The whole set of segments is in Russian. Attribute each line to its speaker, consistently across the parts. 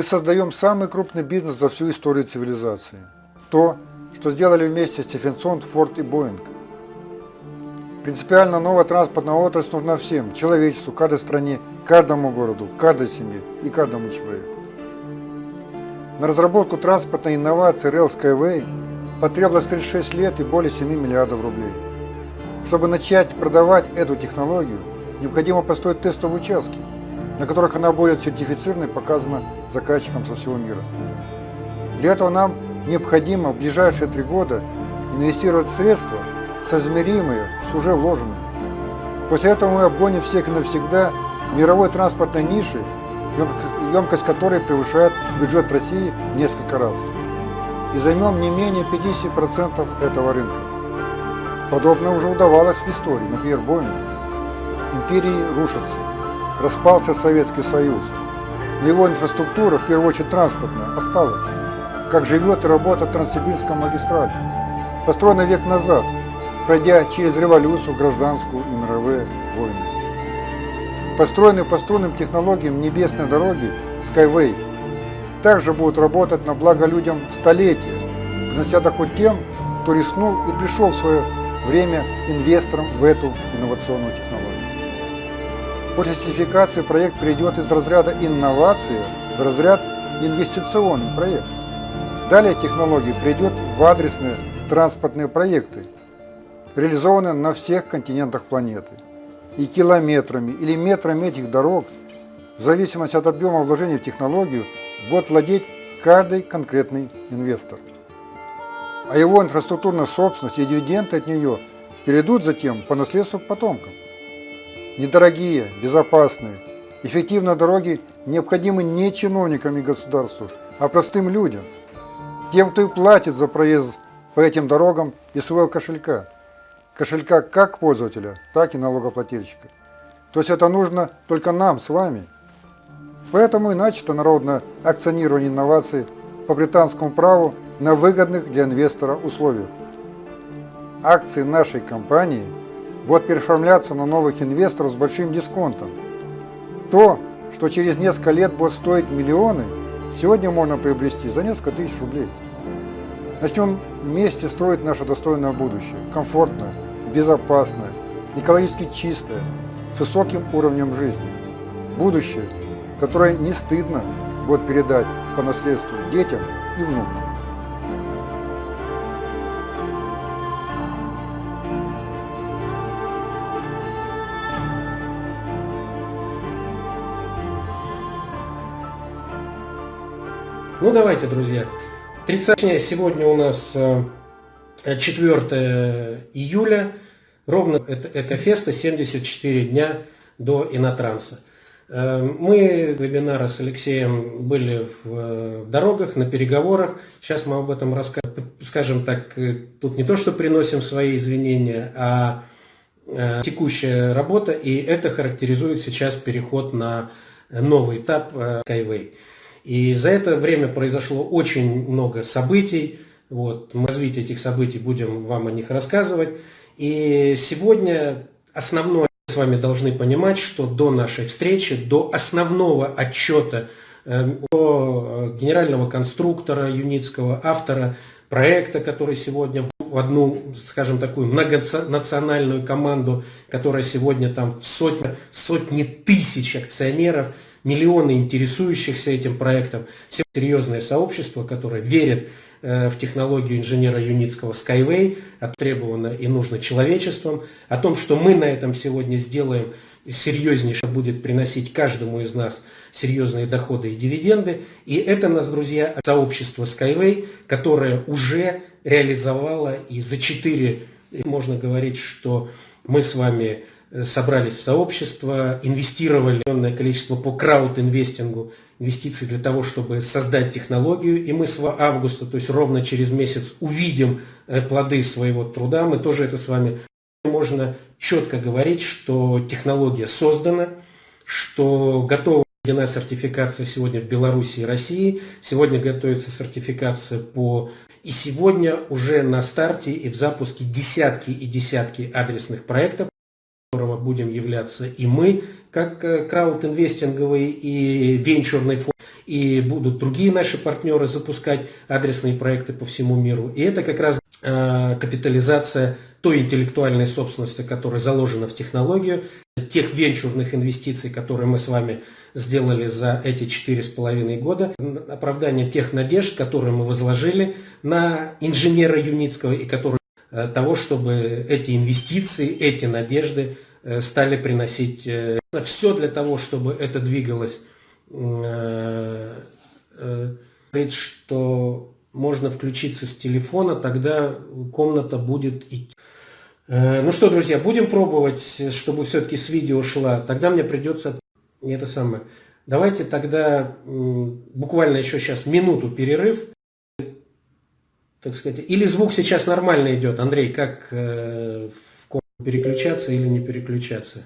Speaker 1: Мы создаем самый крупный бизнес за всю историю цивилизации. То, что сделали вместе Стефенсон, Форд и Боинг. Принципиально новая транспортная отрасль нужна всем, человечеству, каждой стране, каждому городу, каждой семье и каждому человеку. На разработку транспортной инновации Rail Skyway потребовалось 36 лет и более 7 миллиардов рублей. Чтобы начать продавать эту технологию, необходимо построить тестовые участки, на которых она будет сертифицирована и показана заказчикам со всего мира. Для этого нам необходимо в ближайшие три года инвестировать средства, соизмеримые с уже вложенными. После этого мы обгоним всех навсегда мировой транспортной ниши, емкость которой превышает бюджет России в несколько раз. И займем не менее 50% этого рынка. Подобное уже удавалось в истории, например, Боингу. Империи рушатся, распался Советский Союз, но его инфраструктура, в первую очередь транспортная, осталась. Как живет и работает Транссибирская магистраль, построена век назад, пройдя через революцию, гражданскую и мировые войны. Построенные по струнным технологиям небесной дороги Skyway также будут работать на благо людям столетия, принося доход тем, кто рискнул и пришел в свое время инвестором в эту инновационную технологию. После сертификации проект перейдет из разряда инновации в разряд инвестиционный проект. Далее технология придет в адресные транспортные проекты, реализованные на всех континентах планеты. И километрами или метрами этих дорог, в зависимости от объема вложений в технологию, будет владеть каждый конкретный инвестор. А его инфраструктурная собственность и дивиденды от нее перейдут затем по наследству к потомкам. Недорогие, безопасные, эффективные дороги необходимы не чиновникам и государству, а простым людям – тем, кто и платит за проезд по этим дорогам из своего кошелька. Кошелька как пользователя, так и налогоплательщика. То есть это нужно только нам с вами. Поэтому и начато народное акционирование инноваций по британскому праву на выгодных для инвестора условиях. Акции нашей компании будут переоформляться на новых инвесторов с большим дисконтом. То, что через несколько лет будет стоить миллионы – сегодня можно приобрести за несколько тысяч рублей. Начнем вместе строить наше достойное будущее, комфортное, безопасное, экологически чистое, с высоким уровнем жизни. Будущее, которое не стыдно будет передать по наследству детям и внукам.
Speaker 2: Ну давайте, друзья. 30 сегодня у нас 4 э, июля, ровно это Экофеста, 74 дня до Инотранса. Э, мы вебинара с Алексеем были в, в дорогах, на переговорах. Сейчас мы об этом расскажем. Скажем так, э, тут не то, что приносим свои извинения, а текущая работа, и это характеризует сейчас переход на новый этап Skyway. И за это время произошло очень много событий. Вот, мы развитие этих событий будем вам о них рассказывать. И сегодня основное с вами должны понимать, что до нашей встречи, до основного отчета э, о генерального конструктора Юницкого, автора проекта, который сегодня в одну, скажем, такую многонациональную команду, которая сегодня там в сотни, сотни тысяч акционеров – миллионы интересующихся этим проектом, серьезное сообщество, которое верит э, в технологию инженера Юницкого Skyway, оттребовано и нужно человечеством, о том, что мы на этом сегодня сделаем серьезнейше будет приносить каждому из нас серьезные доходы и дивиденды. И это нас, друзья, сообщество Skyway, которое уже реализовало и за 4, можно говорить, что мы с вами собрались в сообщество, инвестировали огромное количество по крауд-инвестингу, инвестиций для того, чтобы создать технологию. И мы с августа, то есть ровно через месяц, увидим э, плоды своего труда. Мы тоже это с вами можно четко говорить, что технология создана, что готова введена сертификация сегодня в Беларуси и России. Сегодня готовится сертификация по... И сегодня уже на старте и в запуске десятки и десятки адресных проектов будем являться и мы, как э, краудинвестинговый и венчурный фонд. и будут другие наши партнеры запускать адресные проекты по всему миру. И это как раз э, капитализация той интеллектуальной собственности, которая заложена в технологию, тех венчурных инвестиций, которые мы с вами сделали за эти четыре с половиной года, оправдание тех надежд, которые мы возложили на инженера Юницкого и которые э, того, чтобы эти инвестиции, эти надежды стали приносить э, все для того, чтобы это двигалось. Говорит, что можно включиться с телефона, тогда комната будет идти. Ну что, друзья, будем пробовать, чтобы все-таки с видео шла. Тогда мне придется это самое. Давайте тогда буквально еще сейчас минуту перерыв. Так сказать. Или звук сейчас нормально идет. Андрей, как э, в переключаться или не переключаться?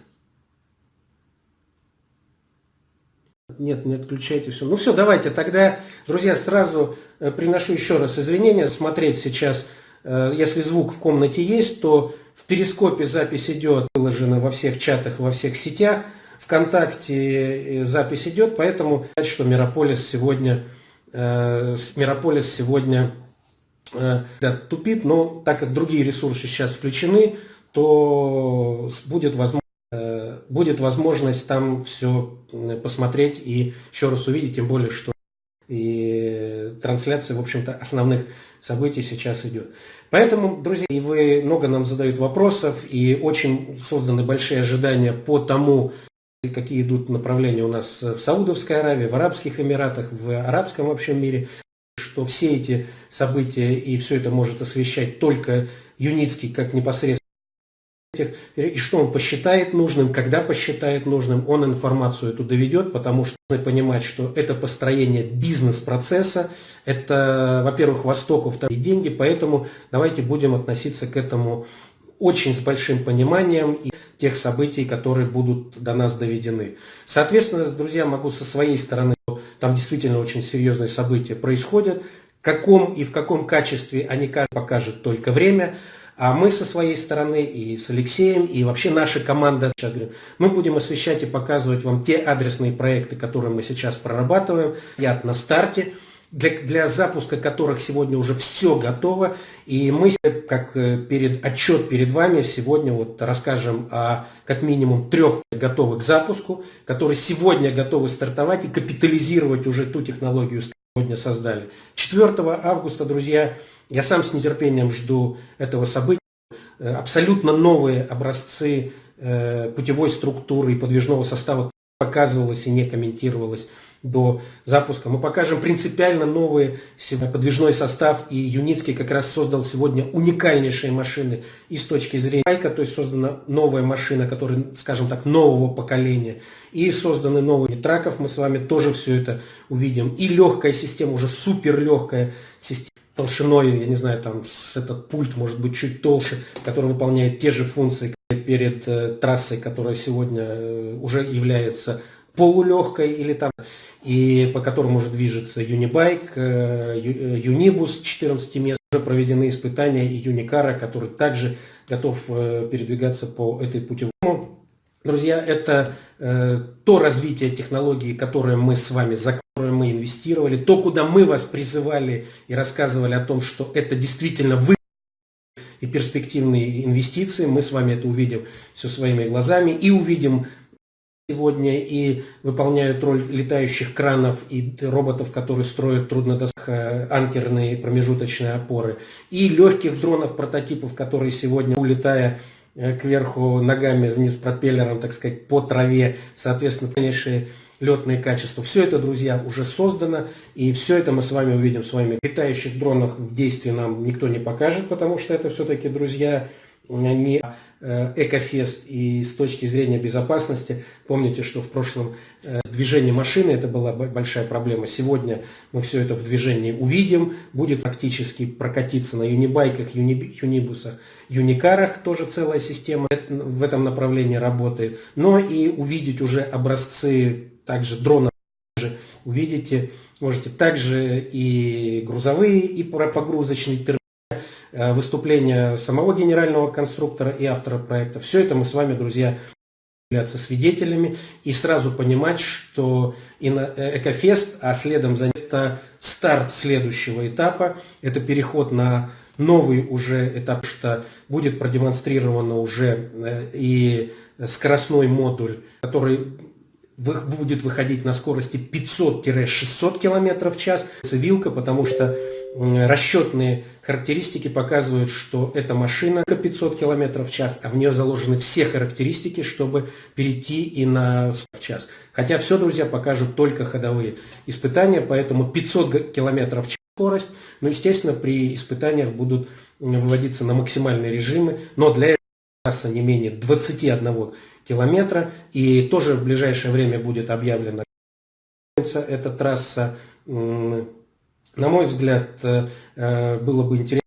Speaker 2: Нет, не отключайте все. Ну все, давайте тогда, друзья, сразу э, приношу еще раз извинения. Смотреть сейчас, э, если звук в комнате есть, то в перископе запись идет, выложена во всех чатах, во всех сетях. ВКонтакте э, запись идет, поэтому что Мирополис сегодня, Мирополис сегодня да, тупит, но так как другие ресурсы сейчас включены, то будет возможность э, будет возможность там все посмотреть и еще раз увидеть, тем более, что и трансляция, в общем-то, основных событий сейчас идет. Поэтому, друзья, и вы много нам задают вопросов, и очень созданы большие ожидания по тому, какие идут направления у нас в Саудовской Аравии, в Арабских Эмиратах, в арабском вообще мире, что все эти события и все это может освещать только Юницкий как непосредственно и что он посчитает нужным, когда посчитает нужным, он информацию эту доведет, потому что нужно понимать, что это построение бизнес-процесса, это, во-первых, Восток, во-вторых, деньги, поэтому давайте будем относиться к этому очень с большим пониманием и тех событий, которые будут до нас доведены. Соответственно, друзья, могу со своей стороны, там действительно очень серьезные события происходят, в каком и в каком качестве они покажет только время, а мы со своей стороны и с Алексеем, и вообще наша команда, сейчас говорю, мы будем освещать и показывать вам те адресные проекты, которые мы сейчас прорабатываем. Я на старте для, для запуска которых сегодня уже все готово. И мы, как э, перед, отчет перед вами, сегодня вот расскажем о как минимум трех готовых к запуску, которые сегодня готовы стартовать и капитализировать уже ту технологию, сегодня создали. 4 августа, друзья, я сам с нетерпением жду этого события. Э, абсолютно новые образцы э, путевой структуры и подвижного состава показывалось и не комментировалось до запуска. Мы покажем принципиально новый подвижной состав, и Юницкий как раз создал сегодня уникальнейшие машины и с точки зрения байка, то есть создана новая машина, которая, скажем так, нового поколения, и созданы новые траков, мы с вами тоже все это увидим, и легкая система, уже супер легкая система, толщиной, я не знаю, там этот пульт может быть чуть толще, который выполняет те же функции перед э, трассой, которая сегодня э, уже является полулегкой или там, и по которому может движется Юнибайк, э, Юнибус 14 мест. Уже проведены испытания и Юникара, который также готов э, передвигаться по этой путевому. Друзья, это э, то развитие технологии, которое мы с вами за которое мы инвестировали, то, куда мы вас призывали и рассказывали о том, что это действительно вы и перспективные инвестиции, мы с вами это увидим все своими глазами и увидим сегодня и выполняют роль летающих кранов и роботов, которые строят труднодоступные анкерные промежуточные опоры, и легких дронов прототипов, которые сегодня, улетая э, кверху ногами вниз пропеллером, так сказать, по траве, соответственно, конечно, летные качества. Все это, друзья, уже создано, и все это мы с вами увидим с вами. Летающих дронов в действии нам никто не покажет, потому что это все-таки, друзья, не э, экофест и с точки зрения безопасности. Помните, что в прошлом э, движение машины это была большая проблема. Сегодня мы все это в движении увидим. Будет практически прокатиться на юнибайках, юни, юнибусах, юникарах. Тоже целая система в этом направлении работает. Но и увидеть уже образцы также дронов. Увидите, можете также и грузовые, и погрузочные терминалы Э, выступления самого генерального конструктора и автора проекта. Все это мы с вами, друзья, являться свидетелями и сразу понимать, что э, Экофест, а следом за это старт следующего этапа, это переход на новый уже этап, что будет продемонстрировано уже э, и скоростной модуль, который будет выходить на скорости 500-600 км в час. Вилка, потому что расчетные характеристики показывают, что эта машина 500 км в час, а в нее заложены все характеристики, чтобы перейти и на в час. Хотя все, друзья, покажут только ходовые испытания, поэтому 500 км в час скорость, но, естественно, при испытаниях будут выводиться на максимальные режимы, но для этого не менее 21 километра, и тоже в ближайшее время будет объявлена эта трасса на мой взгляд, э, э, было бы интересно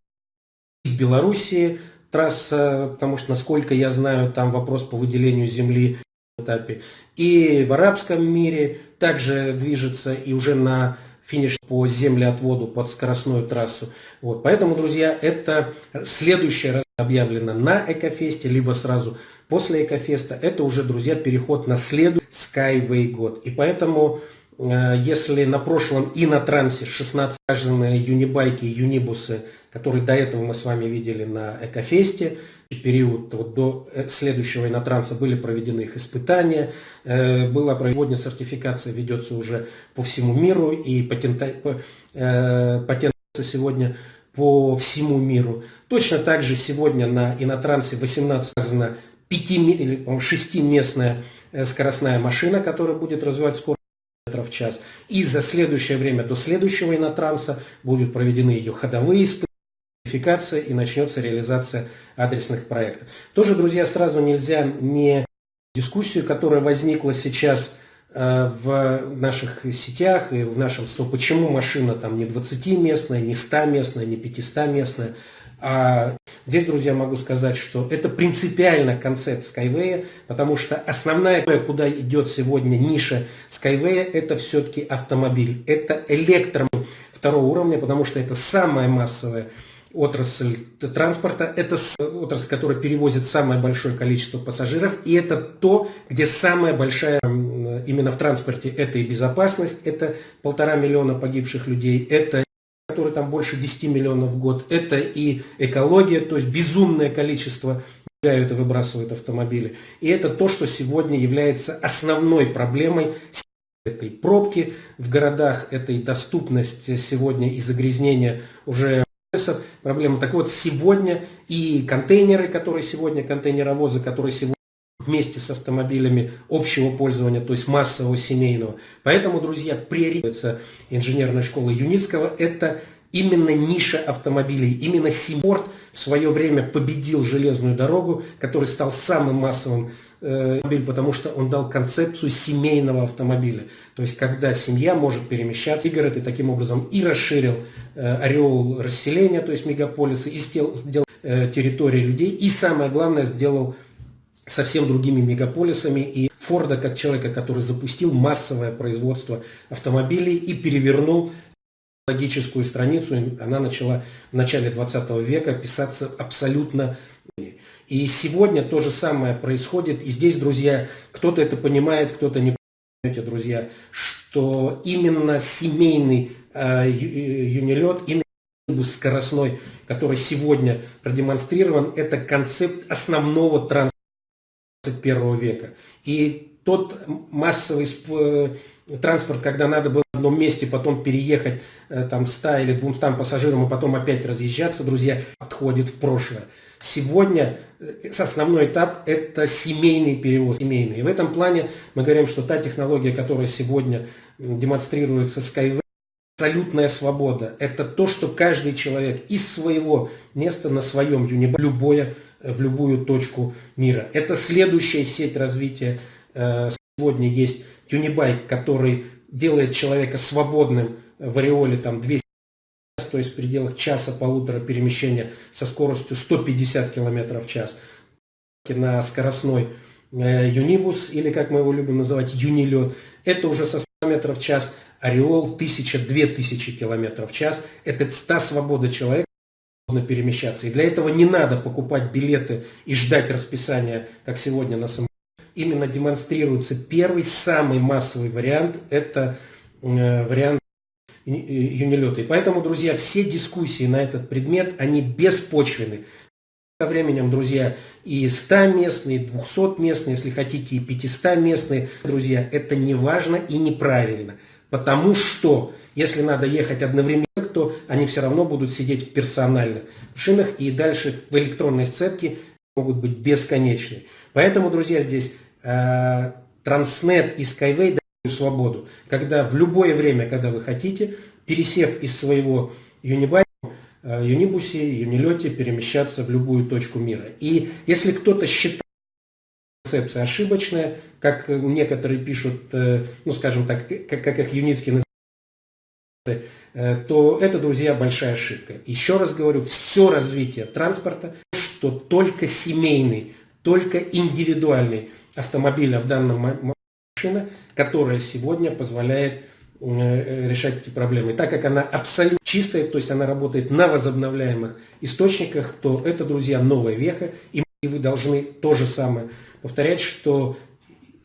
Speaker 2: в Белоруссии трасса, потому что, насколько я знаю, там вопрос по выделению земли этапе. И в арабском мире также движется и уже на финиш по землеотводу под скоростную трассу. Вот. Поэтому, друзья, это следующее объявлено на Экофесте, либо сразу после Экофеста. Это уже, друзья, переход на следующий Skyway год. И поэтому Э, если на прошлом и на трансе 16 саженные юнибайки, юнибусы, которые до этого мы с вами видели на Экофесте, период вот до э, следующего инотранса были проведены их испытания, э, была проведена сертификация, ведется уже по всему миру, и патента, патент сегодня по всему миру. Точно так же сегодня на инотрансе 18 сказано 5 или 6-местная скоростная машина, которая будет развивать скорость в час. И за следующее время до следующего инотранса будут проведены ее ходовые испытания, и начнется реализация адресных проектов. Тоже, друзья, сразу нельзя не дискуссию, которая возникла сейчас э, в наших сетях и в нашем, что почему машина там не 20-местная, не 100-местная, не 500-местная, а здесь, друзья, могу сказать, что это принципиально концепт Skyway, потому что основная, куда идет сегодня ниша Skyway, это все-таки автомобиль. Это электром второго уровня, потому что это самая массовая отрасль транспорта, это отрасль, которая перевозит самое большое количество пассажиров, и это то, где самая большая именно в транспорте, это и безопасность, это полтора миллиона погибших людей, это который там больше 10 миллионов в год, это и экология, то есть безумное количество и выбрасывают автомобили. И это то, что сегодня является основной проблемой этой пробки в городах, этой доступность сегодня и загрязнения уже проблема. Так вот, сегодня и контейнеры, которые сегодня, контейнеровозы, которые сегодня вместе с автомобилями общего пользования, то есть массового семейного. Поэтому, друзья, приоритет инженерной школы Юницкого – это именно ниша автомобилей, именно Симпорт в свое время победил железную дорогу, который стал самым массовым э, автомобилем, потому что он дал концепцию семейного автомобиля. То есть, когда семья может перемещаться в город и таким образом и расширил э, ореол расселения, то есть мегаполисы, и сделал, сделал э, территории людей, и самое главное, сделал совсем другими мегаполисами и Форда как человека, который запустил массовое производство автомобилей и перевернул логическую страницу, она начала в начале 20 века писаться абсолютно и сегодня то же самое происходит. И здесь, друзья, кто-то это понимает, кто-то не понимает, друзья, что именно семейный э, юнилет, именно скоростной, который сегодня продемонстрирован, это концепт основного транспорта 21 века. И тот массовый э, транспорт, когда надо было в одном месте потом переехать э, там 100 или 200 пассажирам, и потом опять разъезжаться, друзья, отходит в прошлое. Сегодня э, основной этап – это семейный перевоз, семейный. И в этом плане мы говорим, что та технология, которая сегодня демонстрируется Skyway, абсолютная свобода. Это то, что каждый человек из своего места на своем юнибе, любое в любую точку мира. Это следующая сеть развития. Э, сегодня есть Юнибайк, который делает человека свободным в ореоле там 200 то есть в пределах часа-полутора перемещения со скоростью 150 км в час на скоростной э, юнибус, или как мы его любим называть, юнилет, это уже со 100 км в час, ореол 1000-2000 км в час, это та свобода человека, перемещаться. И для этого не надо покупать билеты и ждать расписания, как сегодня на самолете. именно демонстрируется первый, самый массовый вариант, это э, вариант юнилета. И поэтому, друзья, все дискуссии на этот предмет, они беспочвены. Со временем, друзья, и 100 местные, и 200 местные, если хотите, и 500 местные, друзья, это не важно и неправильно. Потому что, если надо ехать одновременно, то они все равно будут сидеть в персональных шинах, и дальше в электронной сцепке могут быть бесконечны. Поэтому, друзья, здесь э, Транснет и Skyway дают свободу, когда в любое время, когда вы хотите, пересев из своего Unibike, Э, юнибусе, юнилете перемещаться в любую точку мира. И если кто-то считает концепция ошибочная, как некоторые пишут, э, ну скажем так, как, как их юницкие называют, э, то это, друзья, большая ошибка. Еще раз говорю, все развитие транспорта, что только семейный, только индивидуальный автомобиль, а в данном машина, которая сегодня позволяет Э, решать эти проблемы. так как она абсолютно чистая, то есть она работает на возобновляемых источниках, то это, друзья, новая веха. И вы должны то же самое повторять, что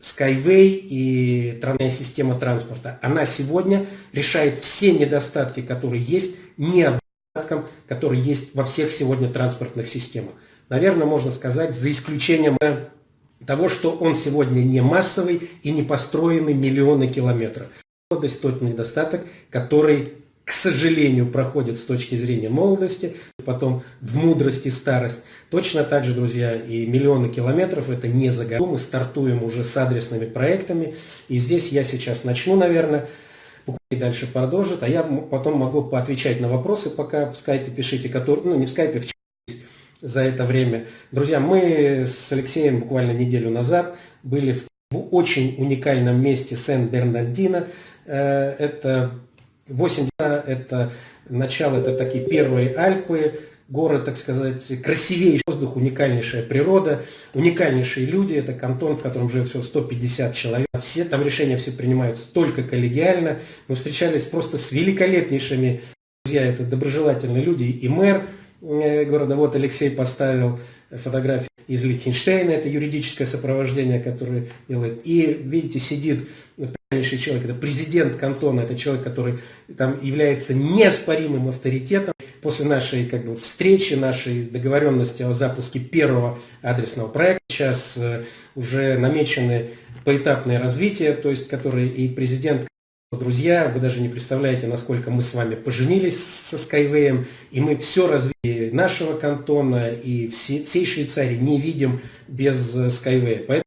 Speaker 2: Skyway и транспортная система транспорта, она сегодня решает все недостатки, которые есть, недостаткам, которые есть во всех сегодня транспортных системах. Наверное, можно сказать, за исключением того, что он сегодня не массовый и не построенный миллионы километров молодость, тот недостаток, который, к сожалению, проходит с точки зрения молодости, потом в мудрости старость. Точно так же, друзья, и миллионы километров это не за году. Мы стартуем уже с адресными проектами. И здесь я сейчас начну, наверное, и дальше продолжит, а я потом могу поотвечать на вопросы, пока в скайпе пишите, которые, ну не в скайпе, в за это время. Друзья, мы с Алексеем буквально неделю назад были в, в очень уникальном месте Сен-Бернардино, Э, это 8 это начало, это такие первые Альпы, город, так сказать, красивейший воздух, уникальнейшая природа, уникальнейшие люди, это кантон, в котором живет всего 150 человек, все там решения все принимаются только коллегиально, мы встречались просто с великолепнейшими друзья, это доброжелательные люди, и мэр э, города, вот Алексей поставил фотографии из Лихтенштейна, это юридическое сопровождение, которое делает, и видите, сидит важнейший человек, это президент кантона, это человек, который там является неоспоримым авторитетом. После нашей как бы, встречи, нашей договоренности о запуске первого адресного проекта, сейчас э, уже намечены поэтапное развитие, то есть которые и президент Друзья, вы даже не представляете, насколько мы с вами поженились со Skyway, и мы все развитие нашего кантона и всей Швейцарии не видим без Skyway. Поэтому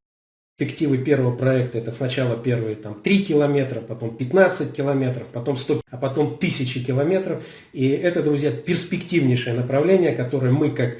Speaker 2: перспективы первого проекта это сначала первые там 3 километра, потом 15 километров, потом 100, а потом 1000 километров. И это, друзья, перспективнейшее направление, которое мы как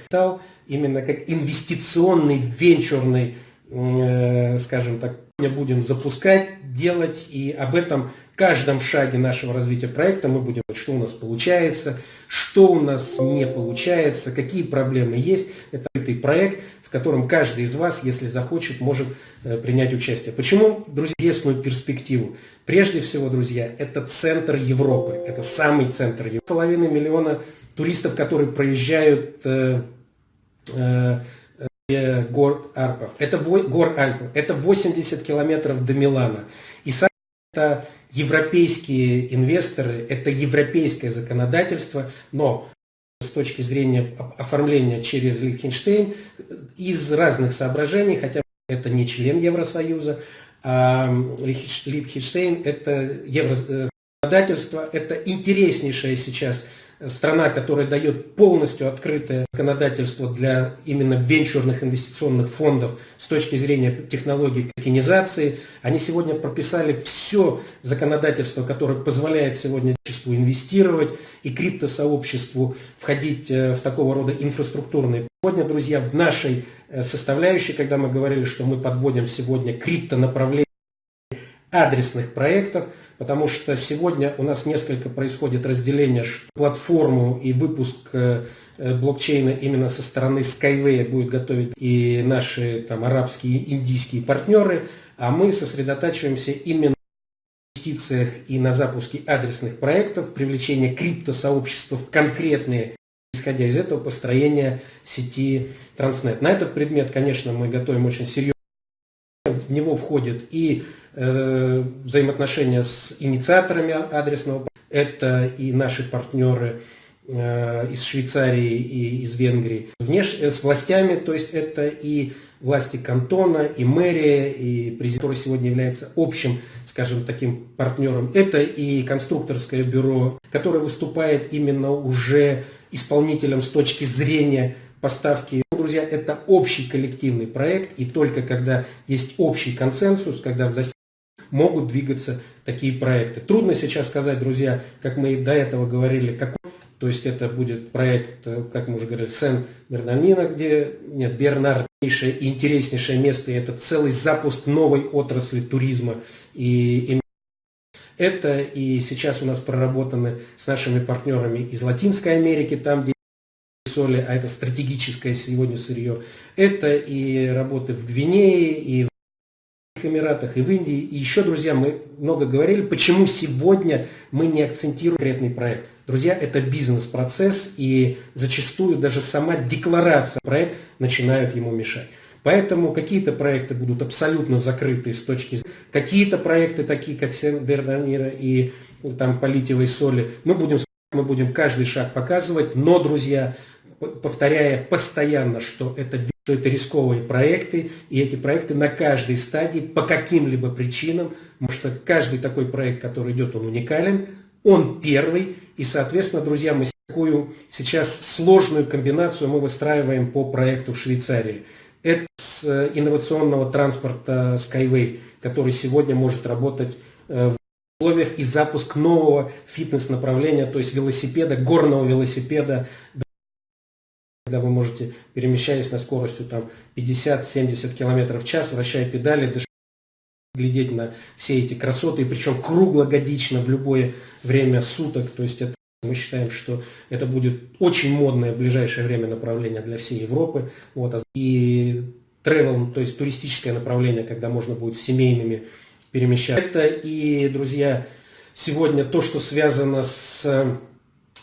Speaker 2: именно как инвестиционный, венчурный, э, скажем так, будем запускать, делать, и об этом каждом шаге нашего развития проекта мы будем, что у нас получается, что у нас не получается, какие проблемы есть. Это проект, в котором каждый из вас, если захочет, может э, принять участие. Почему, друзья, интересную перспективу? Прежде всего, друзья, это центр Европы, это самый центр Европы. Половина миллиона туристов, которые проезжают э, э, гор Арпов. Это гор Альпов. Это 80 километров до Милана. И сами это европейские инвесторы, это европейское законодательство, но с точки зрения оформления через Лихтенштейн из разных соображений, хотя это не член Евросоюза, а Лихтенштейн это еврозаконодательство, это интереснейшая сейчас страна, которая дает полностью открытое законодательство для именно венчурных инвестиционных фондов с точки зрения технологий токенизации. Они сегодня прописали все законодательство, которое позволяет сегодня обществу инвестировать и криптосообществу входить э, в такого рода инфраструктурные. Сегодня, друзья, в нашей э, составляющей, когда мы говорили, что мы подводим сегодня криптонаправление адресных проектов, потому что сегодня у нас несколько происходит разделение, платформу и выпуск э, э, блокчейна именно со стороны Skyway будет готовить и наши там арабские, индийские партнеры, а мы сосредотачиваемся именно на инвестициях и на запуске адресных проектов, привлечение криптосообщества в конкретные исходя из этого построения сети Transnet. На этот предмет, конечно, мы готовим очень серьезно в него входят и взаимоотношения с инициаторами адресного, это и наши партнеры э, из Швейцарии и из Венгрии, Внеш, с властями, то есть это и власти кантона, и мэрия, и президент, который сегодня является общим, скажем, таким партнером. Это и конструкторское бюро, которое выступает именно уже исполнителем с точки зрения поставки. Друзья, это общий коллективный проект, и только когда есть общий консенсус, когда могут двигаться такие проекты. Трудно сейчас сказать, друзья, как мы до этого говорили, какой то есть это будет проект, э, как мы уже говорили, Сен-Бернамина, где нет, Бернарднейшее и интереснейшее место, и это целый запуск новой отрасли туризма. И это и сейчас у нас проработаны с нашими партнерами из Латинской Америки, там, где соли, а это стратегическое сегодня сырье. Это и работы в Гвинее, и в Эмиратах, и в Индии. И еще, друзья, мы много говорили, почему сегодня мы не акцентируем конкретный проект. Друзья, это бизнес-процесс, и зачастую даже сама декларация проекта начинают ему мешать. Поэтому какие-то проекты будут абсолютно закрыты с точки зрения, какие-то проекты, такие как Сен-Бернамира и там по соли, мы будем, мы будем каждый шаг показывать, но, друзья, повторяя постоянно, что это, что это рисковые проекты, и эти проекты на каждой стадии по каким-либо причинам, потому что каждый такой проект, который идет, он уникален, он первый, и, соответственно, друзья, мы такую сейчас сложную комбинацию мы выстраиваем по проекту в Швейцарии. Это с э, инновационного транспорта Skyway, который сегодня может работать э, в условиях и запуск нового фитнес-направления, то есть велосипеда, горного велосипеда, когда вы можете, перемещаясь на скоростью 50-70 км в час, вращая педали, глядеть на все эти красоты, причем круглогодично в любое время суток. То есть это, мы считаем, что это будет очень модное в ближайшее время направление для всей Европы. Вот. А и travel, то есть туристическое направление, когда можно будет семейными перемещаться. И, друзья, сегодня то, что связано с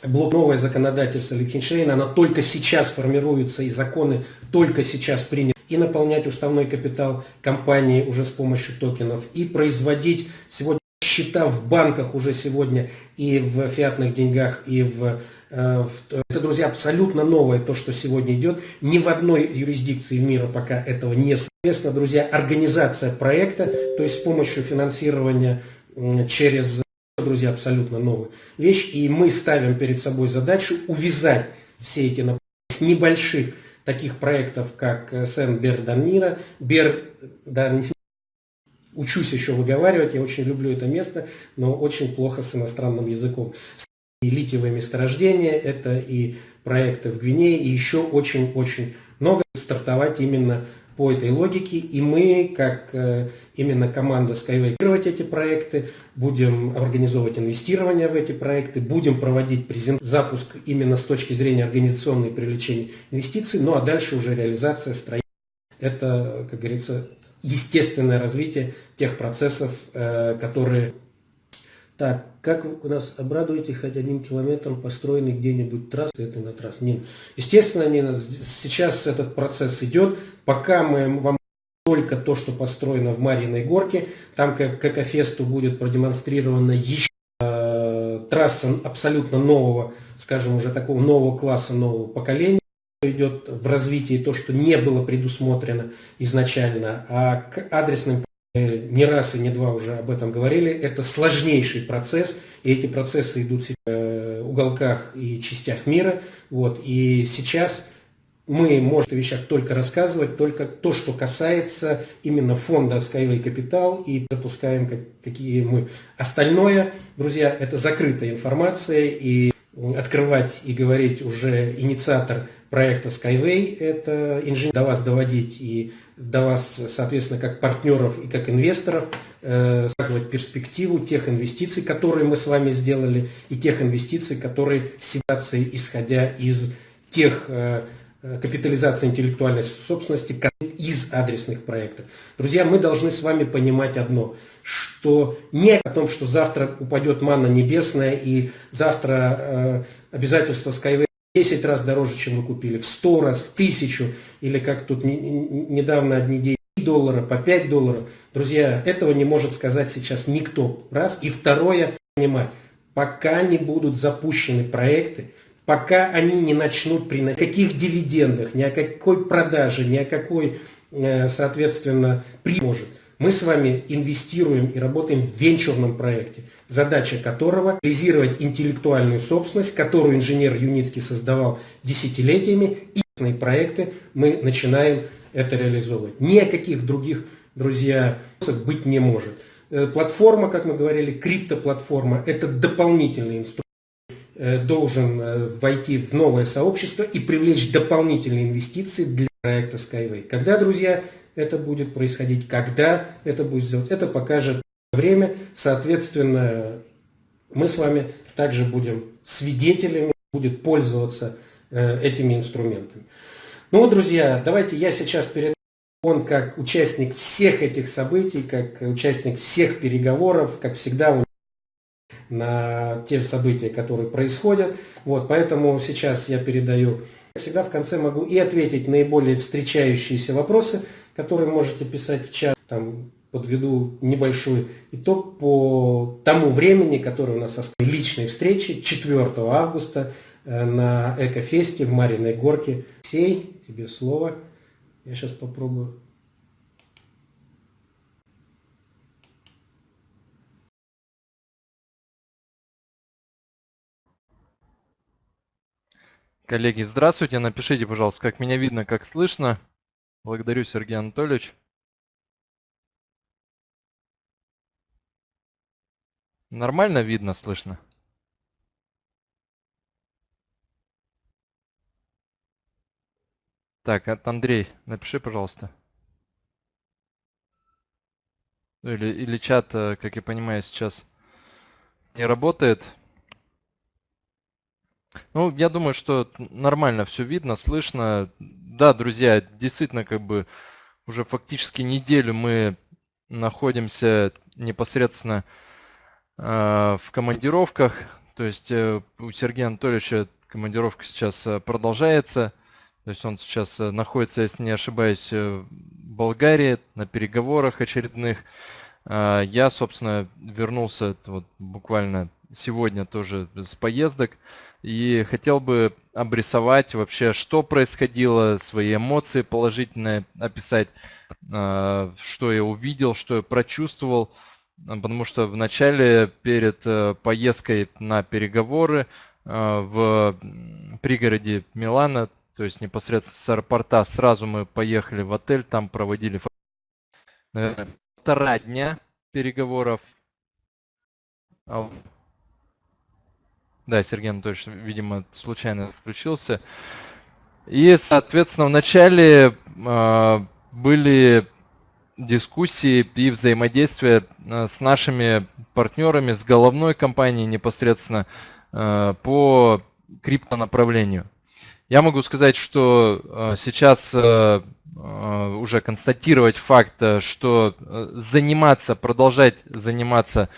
Speaker 2: блок новое законодательство Лихтенштейна, оно только сейчас формируется, и законы только сейчас приняты. И наполнять уставной капитал компании уже с помощью токенов, и производить сегодня счета в банках уже сегодня и в фиатных деньгах, и в э, это, друзья, абсолютно новое, то, что сегодня идет. Ни в одной юрисдикции мира пока этого не соответственно, друзья, организация проекта, то есть с помощью финансирования через, друзья, абсолютно новая вещь. И мы ставим перед собой задачу увязать все эти с небольших таких проектов, как э, Сен Берданира, Бердан... Учусь еще выговаривать, я очень люблю это место, но очень плохо с иностранным языком. И литиевые месторождения, это и проекты в Гвинее, и еще очень-очень много стартовать именно по этой логике, и мы, как э, именно команда Skyway, эти проекты, будем организовывать инвестирование в эти проекты, будем проводить презент... запуск именно с точки зрения организационной привлечения инвестиций, ну а дальше уже реализация строительства. Это, как говорится, естественное развитие тех процессов, э, которые так, как вы нас обрадуете хоть одним километром построенный где-нибудь трассы, это на трассе? Нет. Естественно, Нина, сейчас этот процесс идет, пока мы вам только то, что построено в Марьиной горке, там как, как Афесту будет продемонстрирована еще э, трасса абсолютно нового, скажем, уже такого нового класса, нового поколения идет в развитии то, что не было предусмотрено изначально, а к адресным не раз и не два уже об этом говорили, это сложнейший процесс, и эти процессы идут в э, уголках и частях мира. Вот, и сейчас мы можем о вещах только рассказывать, только то, что касается именно фонда Skyway Capital, и запускаем какие мы. Остальное, друзья, это закрытая информация, и открывать и говорить уже инициатор проекта Skyway, это инженер до вас доводить и до вас, соответственно, как партнеров и как инвесторов, э, сказывать перспективу тех инвестиций, которые мы с вами сделали, и тех инвестиций, которые ситуации, исходя из тех э, э, капитализации интеллектуальной собственности из адресных проектов. Друзья, мы должны с вами понимать одно, что не о том, что завтра упадет манна небесная и завтра э, обязательства Skyway 10 раз дороже, чем вы купили, в 100 раз, в 1000, или как тут недавно одни деньги доллара, по 5 долларов. Друзья, этого не может сказать сейчас никто. Раз. И второе, понимать, пока не будут запущены проекты, пока они не начнут приносить каких дивидендах, ни о какой продаже, ни о какой, э, соответственно, при может. Мы с вами инвестируем и работаем в венчурном проекте, задача которого реализировать интеллектуальную собственность, которую инженер Юницкий создавал десятилетиями, и проекты мы начинаем это реализовывать. Ни о каких других, друзья, быть не может. Э, платформа, как мы говорили, криптоплатформа, это дополнительный инструмент э, должен э, войти в новое сообщество и привлечь дополнительные инвестиции для проекта Skyway. Когда, друзья, это будет происходить, когда это будет сделать, это покажет время. Соответственно, мы с вами также будем свидетелями, будет пользоваться этими инструментами. Ну, друзья, давайте я сейчас перед он как участник всех этих событий, как участник всех переговоров, как всегда на те события, которые происходят. Вот, поэтому сейчас я передаю. Всегда в конце могу и ответить наиболее встречающиеся вопросы, которые можете писать в чат. Там подведу небольшой итог по тому времени, которое у нас осталось личной встречи 4 августа э, на Экофесте в Мариной Горке. Сей, тебе слово. Я сейчас попробую.
Speaker 3: Коллеги, здравствуйте. Напишите, пожалуйста, как меня видно, как слышно. Благодарю, Сергей Анатольевич. Нормально видно, слышно? Так, от Андрей, напиши, пожалуйста. Или, или чат, э, как я понимаю, сейчас не работает. Ну, я думаю, что нормально все видно, слышно. Да, друзья, действительно, как бы уже фактически неделю мы находимся непосредственно э, в командировках. То есть э, у Сергея Анатольевича командировка сейчас э, продолжается. То есть он сейчас э, находится, если не ошибаюсь, э, в Болгарии на переговорах очередных. А, я, собственно, вернулся вот буквально сегодня тоже с поездок и хотел бы обрисовать вообще, что происходило, свои эмоции положительные описать, а, что я увидел, что я прочувствовал, потому что в начале перед э, поездкой на переговоры в пригороде Милана то есть непосредственно с аэропорта сразу мы поехали в отель, там проводили наверное, полтора дня переговоров. А да, Сергей Анатольевич, видимо, случайно включился. И, соответственно, вначале э, были дискуссии и взаимодействия а, с нашими партнерами, с головной компанией непосредственно э, по криптонаправлению. Я могу сказать, что э, сейчас э, э, уже констатировать факт, что заниматься, продолжать заниматься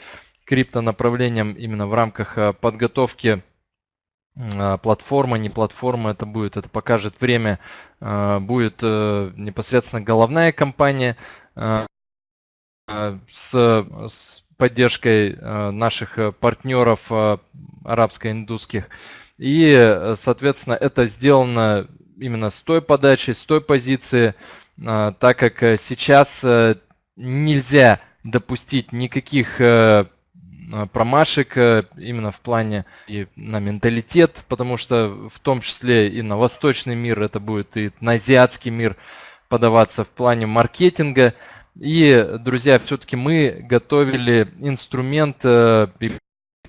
Speaker 3: криптонаправлением именно в рамках подготовки платформа, не платформа, это будет, это покажет время, будет непосредственно головная компания с, с поддержкой наших партнеров арабско-индусских. И, э, соответственно, это сделано именно с той подачи, с той позиции, так как э, сейчас э, нельзя допустить никаких промашек именно в плане и на менталитет, потому что в том числе и на восточный мир это будет и на азиатский мир подаваться в плане маркетинга. И, друзья, все-таки мы готовили инструмент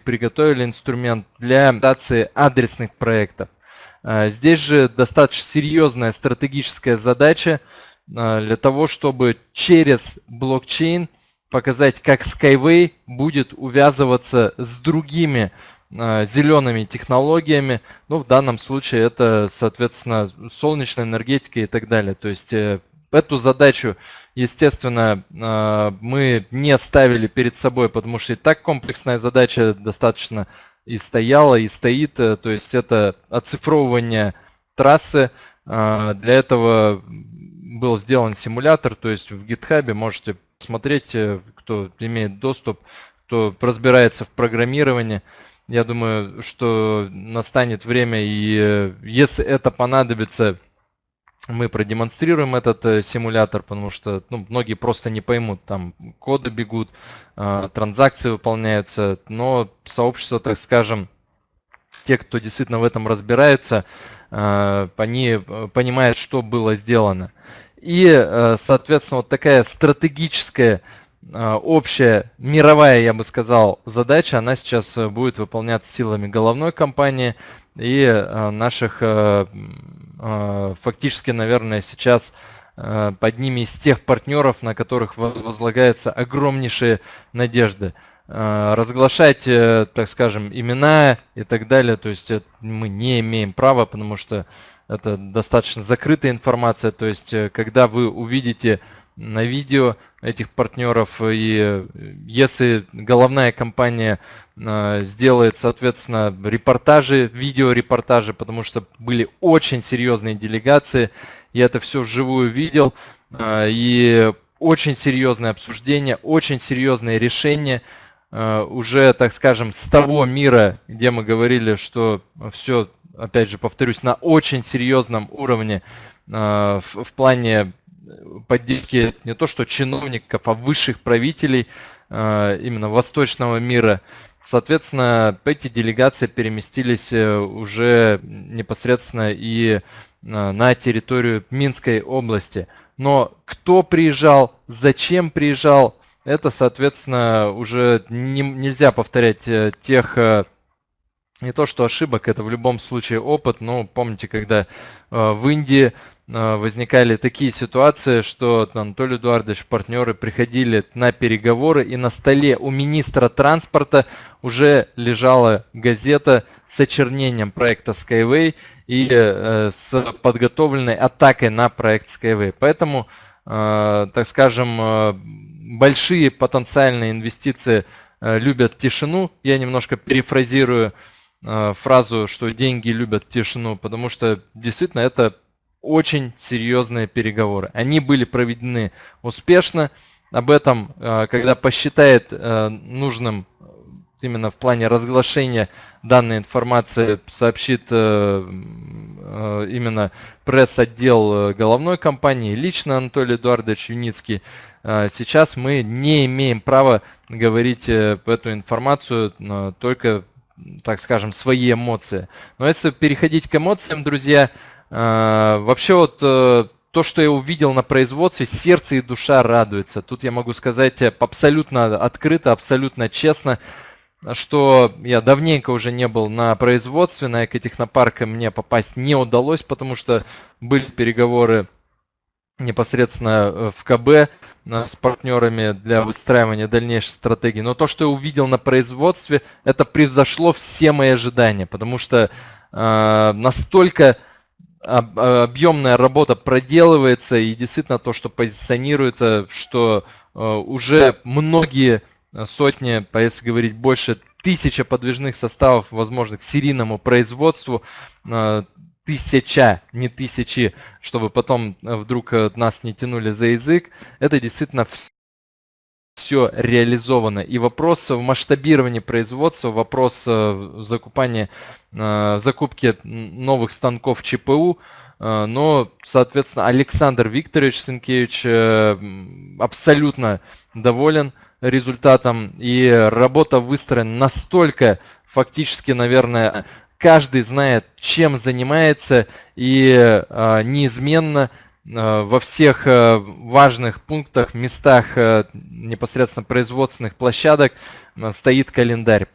Speaker 3: приготовили инструмент для имитации адресных проектов. А, здесь же достаточно серьезная стратегическая задача для того, чтобы через блокчейн показать, как Skyway будет увязываться с другими а, зелеными технологиями. Ну, в данном случае это, соответственно, солнечная энергетика и так далее. То есть э, Эту задачу, естественно, а, мы не ставили перед собой, потому что и так комплексная задача достаточно и стояла, и стоит. Э, то есть это оцифровывание трассы. А, для этого был сделан симулятор, то есть в GitHub можете смотреть, кто имеет доступ, кто разбирается в программировании. Я думаю, что настанет время, и если это понадобится, мы продемонстрируем этот э, симулятор, потому что ну, многие просто не поймут, там коды бегут, э, транзакции выполняются, но сообщество, так скажем, те, кто действительно в этом разбирается, э, они э, понимают, что было сделано. И, э, соответственно, вот такая стратегическая э, общая мировая, я бы сказал, задача, она сейчас э, будет выполняться силами головной компании и наших фактически, наверное, сейчас под ними из тех партнеров, на которых возлагаются огромнейшие надежды. А, разглашать, э, так скажем, имена и так далее, то есть мы не имеем права, потому что это достаточно закрытая информация, то есть э, когда вы увидите на видео этих партнеров. И если головная компания а, сделает, соответственно, репортажи, видеорепортажи, потому что были очень серьезные делегации, я это все вживую видел, а, и очень серьезное обсуждение, очень серьезные решения, уже, так скажем, с того мира, где мы говорили, что все, опять же, повторюсь, на очень серьезном уровне в, в плане поддержки не то что чиновников, а высших правителей э, именно восточного мира. Соответственно, эти делегации переместились э, уже непосредственно и э, на территорию Минской области. Но кто приезжал, зачем приезжал, это, соответственно, уже не, нельзя повторять тех не то что ошибок, это в любом случае опыт, но помните, когда в Индии возникали такие ситуации, что Анатолий Эдуардович, партнеры приходили на переговоры, и на столе у министра транспорта уже лежала газета с очернением проекта Skyway и э, с подготовленной атакой на проект Skyway. Поэтому, э, так скажем, э, большие потенциальные инвестиции любят тишину. Я немножко перефразирую фразу, что деньги любят тишину, потому что действительно это очень серьезные переговоры. Они были проведены успешно. Об этом, э, когда посчитает э, нужным э, именно в плане разглашения данной информации, сообщит именно пресс-отдел головной компании, лично Анатолий Эдуардович Юницкий. Сейчас мы не имеем права говорить эту информацию, только, так скажем, свои эмоции. Но если переходить к эмоциям, друзья, вообще вот э, то, что я увидел на производстве, сердце и душа радуются. Тут я могу сказать абсолютно открыто, абсолютно честно, что я давненько уже не был на производстве, на экотехнопарке мне попасть не удалось, потому что были переговоры непосредственно э, в КБ э, с партнерами для выстраивания дальнейшей стратегии. Но то, что я увидел на производстве, это превзошло все мои ожидания, потому что э, настолько объемная работа проделывается и действительно то, что позиционируется, что э, уже многие сотни, если говорить больше, тысяча подвижных составов возможных к серийному производству, э, тысяча, не тысячи, чтобы потом э, вдруг нас не тянули за язык, это действительно все реализовано. И вопрос в масштабировании производства, вопрос Э, закупки новых станков ЧПУ, э, но, соответственно, Александр Викторович Сенкевич э, абсолютно доволен результатом, и работа выстроена настолько, фактически, наверное, каждый знает, чем занимается, и неизменно во всех важных пунктах, местах непосредственно производственных площадок стоит календарь.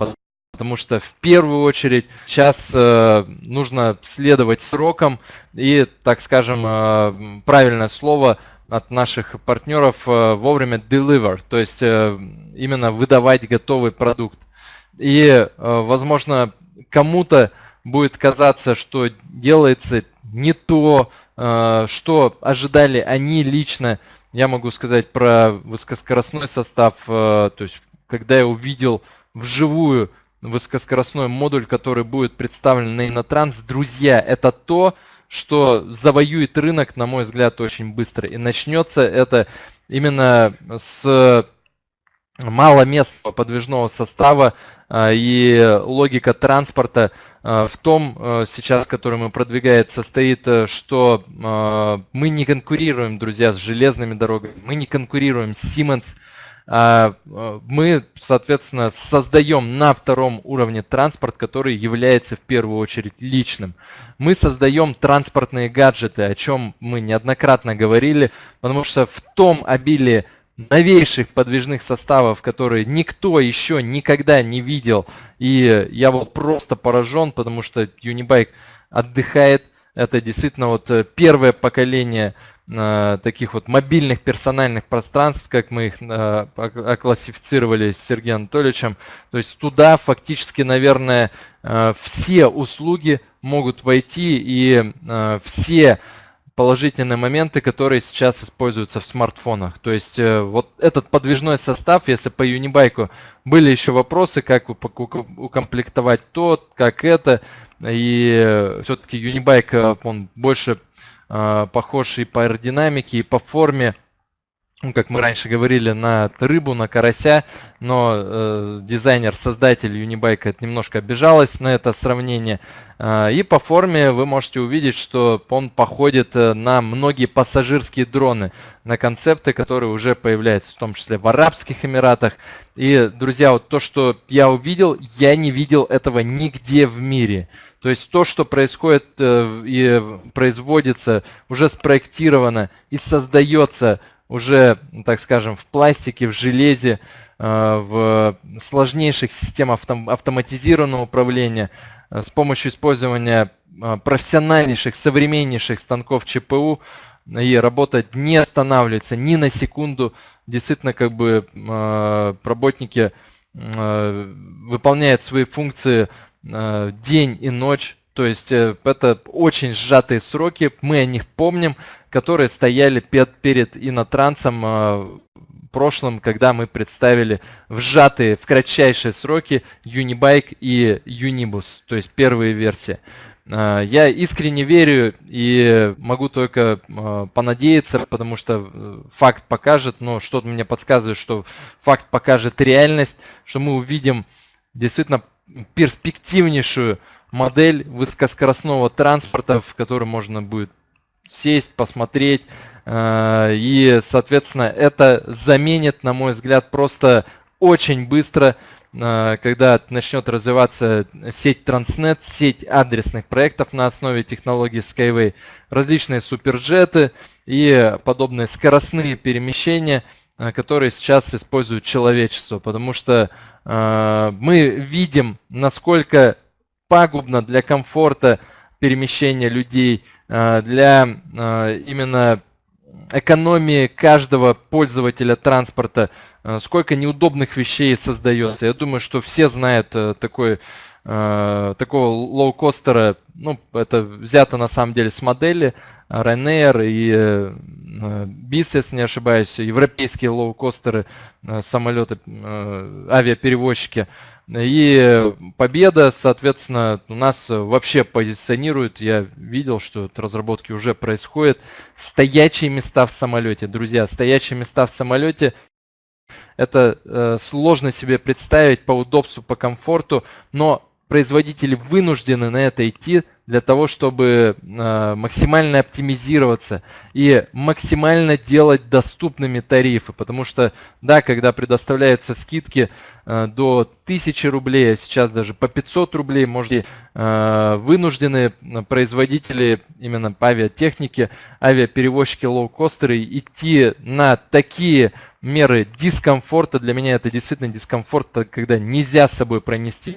Speaker 3: Потому что в первую очередь сейчас нужно следовать срокам и, так скажем, правильное слово от наших партнеров э, вовремя deliver, то есть э, именно выдавать готовый продукт. И, э, возможно, кому-то будет казаться, что делается не то, что ожидали они лично. Я могу сказать про высокоскоростной состав, то есть когда я увидел вживую высокоскоростной модуль, который будет представлен на Инотранс. Друзья, это то, что завоюет рынок, на мой взгляд, очень быстро. И начнется это именно с маломестного подвижного состава а, и логика транспорта а, в том а, сейчас, который мы продвигаем, состоит, э, что мы не конкурируем, друзья, с железными дорогами, мы не конкурируем с Siemens, мы, соответственно, создаем на втором уровне транспорт, который является в первую очередь личным. Мы создаем транспортные гаджеты, о чем мы неоднократно говорили, потому что в том обилии новейших подвижных составов, которые никто еще никогда не видел. И я вот просто поражен, потому что Unibike отдыхает. Это действительно вот э, первое поколение э, таких вот мобильных персональных пространств, как мы их э, оклассифицировали с Сергеем Анатольевичем. То есть туда фактически, наверное, э, все услуги могут войти и э, все положительные моменты, которые сейчас используются в смартфонах. То есть э, вот этот подвижной состав, если по Unibike были еще вопросы, как укомплектовать тот, как это, и э, все-таки э, он больше похож и по аэродинамике, и по форме ну, как мы раньше говорили, на рыбу, на карася, но э, дизайнер, создатель Unibike немножко обижалась на это сравнение. Э, и по форме вы можете увидеть, что он походит э, на многие пассажирские дроны, на концепты, которые уже появляются, в том числе в Арабских Эмиратах. И, друзья, вот то, что я увидел, я не видел этого нигде в мире. То есть то, что происходит э, и производится, уже спроектировано и создается уже, так скажем, в пластике, в железе, э, в сложнейших системах автоматизированного управления э, с помощью использования э, профессиональнейших, современнейших станков ЧПУ и работать не останавливается ни на секунду. Действительно, как бы работники выполняют свои функции день и ночь то есть это очень сжатые сроки, мы о них помним, которые стояли перед, перед инотрансом э, прошлым, когда мы представили в сжатые, в кратчайшие сроки Unibike и Unibus, то есть первые версии. Э, я искренне верю и могу только понадеяться, потому что факт покажет, но что-то мне подсказывает, что факт покажет реальность, что мы увидим действительно перспективнейшую модель высокоскоростного транспорта, в который можно будет сесть, посмотреть. Э, и, соответственно, это заменит, на мой взгляд, просто очень быстро, э, когда начнет развиваться сеть Transnet, сеть адресных проектов на основе технологии Skyway, различные суперджеты и подобные скоростные перемещения, э, которые сейчас используют человечество, потому что мы видим, насколько пагубно для комфорта перемещения людей, для э, именно экономии каждого пользователя транспорта, э, сколько неудобных вещей создается. Я думаю, что все знают такой, такого лоукостера, ну, это взято на самом деле с модели Ryanair и BIS, если не ошибаюсь, европейские лоукостеры, самолеты, авиаперевозчики. И победа, соответственно, у нас вообще позиционирует, я видел, что разработки уже происходят, стоячие места в самолете. Друзья, стоячие места в самолете это э, сложно себе представить по удобству, по комфорту, но производители вынуждены на это идти для того, чтобы э, максимально оптимизироваться и максимально делать доступными тарифы. Потому что, да, когда предоставляются скидки э, до 1000 рублей, а сейчас даже по 500 рублей, можете э, вынуждены производители именно по авиатехнике, авиаперевозчики, лоукостеры идти на такие меры дискомфорта. Для меня это действительно дискомфорт, когда нельзя с собой пронести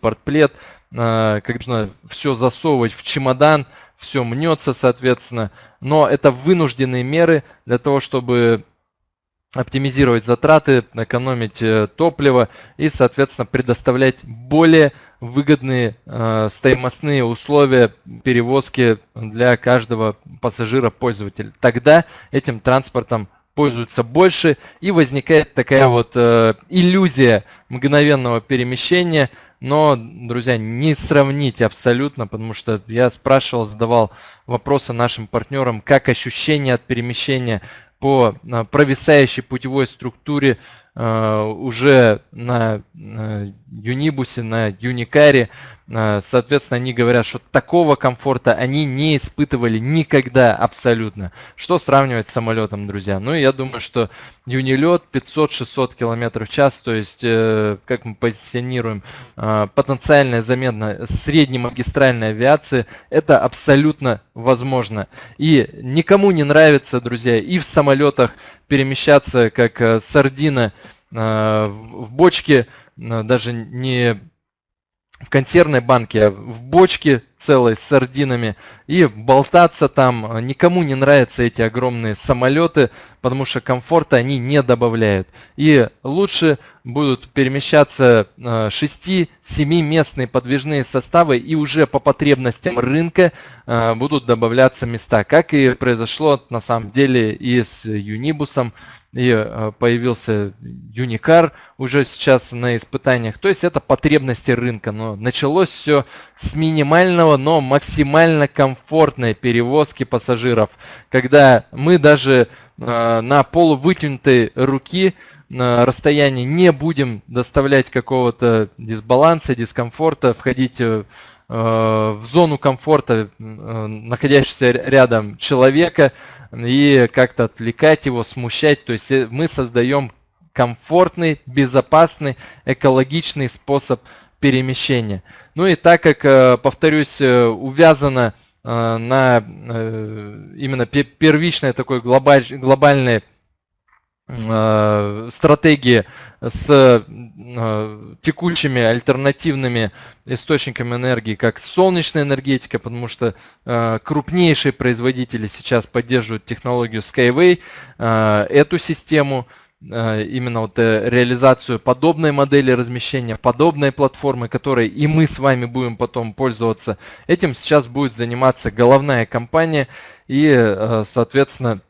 Speaker 3: портплет, а, как нужно все засовывать в чемодан, все мнется, соответственно. Но это вынужденные меры для того, чтобы оптимизировать затраты, экономить э, топливо и, соответственно, предоставлять более выгодные э, стоимостные условия перевозки для каждого пассажира-пользователя. Тогда этим транспортом пользуются больше, и возникает такая вот э, иллюзия мгновенного перемещения, но, друзья, не сравнить абсолютно, потому что я спрашивал, задавал вопросы нашим партнерам, как ощущение от перемещения по э, провисающей путевой структуре э, уже на э, Юнибусе, на Юникаре. Соответственно, они говорят, что такого комфорта они не испытывали никогда абсолютно. Что сравнивать с самолетом, друзья? Ну, я думаю, что Юнилет 500-600 км в час, то есть, как мы позиционируем, потенциальная замена среднемагистральной авиации, это абсолютно возможно. И никому не нравится, друзья, и в самолетах перемещаться как э, сардина э, в бочке, э, даже не в консервной банке, а в бочке целой с сардинами и болтаться там. Никому не нравятся эти огромные самолеты, потому что комфорта они не добавляют. И лучше будут перемещаться 6-7 местные подвижные составы и уже по потребностям рынка будут добавляться места, как и произошло на самом деле и с Юнибусом и э, появился Юникар уже сейчас на испытаниях. То есть это потребности рынка. Но началось все с минимального, но максимально комфортной перевозки пассажиров. Когда мы даже э, на полувытянутой руки на расстоянии не будем доставлять какого-то дисбаланса, дискомфорта, входить э, в зону комфорта находящегося рядом человека, и как-то отвлекать его, смущать. То есть э, мы создаем комфортный, безопасный, экологичный способ перемещения. Ну и так как, э, повторюсь, э, увязано на именно первичной такой глобаль, глобальной Э, стратегии с э, текущими альтернативными источниками энергии, как солнечная энергетика, потому что э, крупнейшие производители сейчас поддерживают технологию Skyway, эту систему, именно вот реализацию подобной модели размещения, подобной платформы, которой и мы с вами будем потом пользоваться. Этим сейчас будет заниматься головная компания и, соответственно,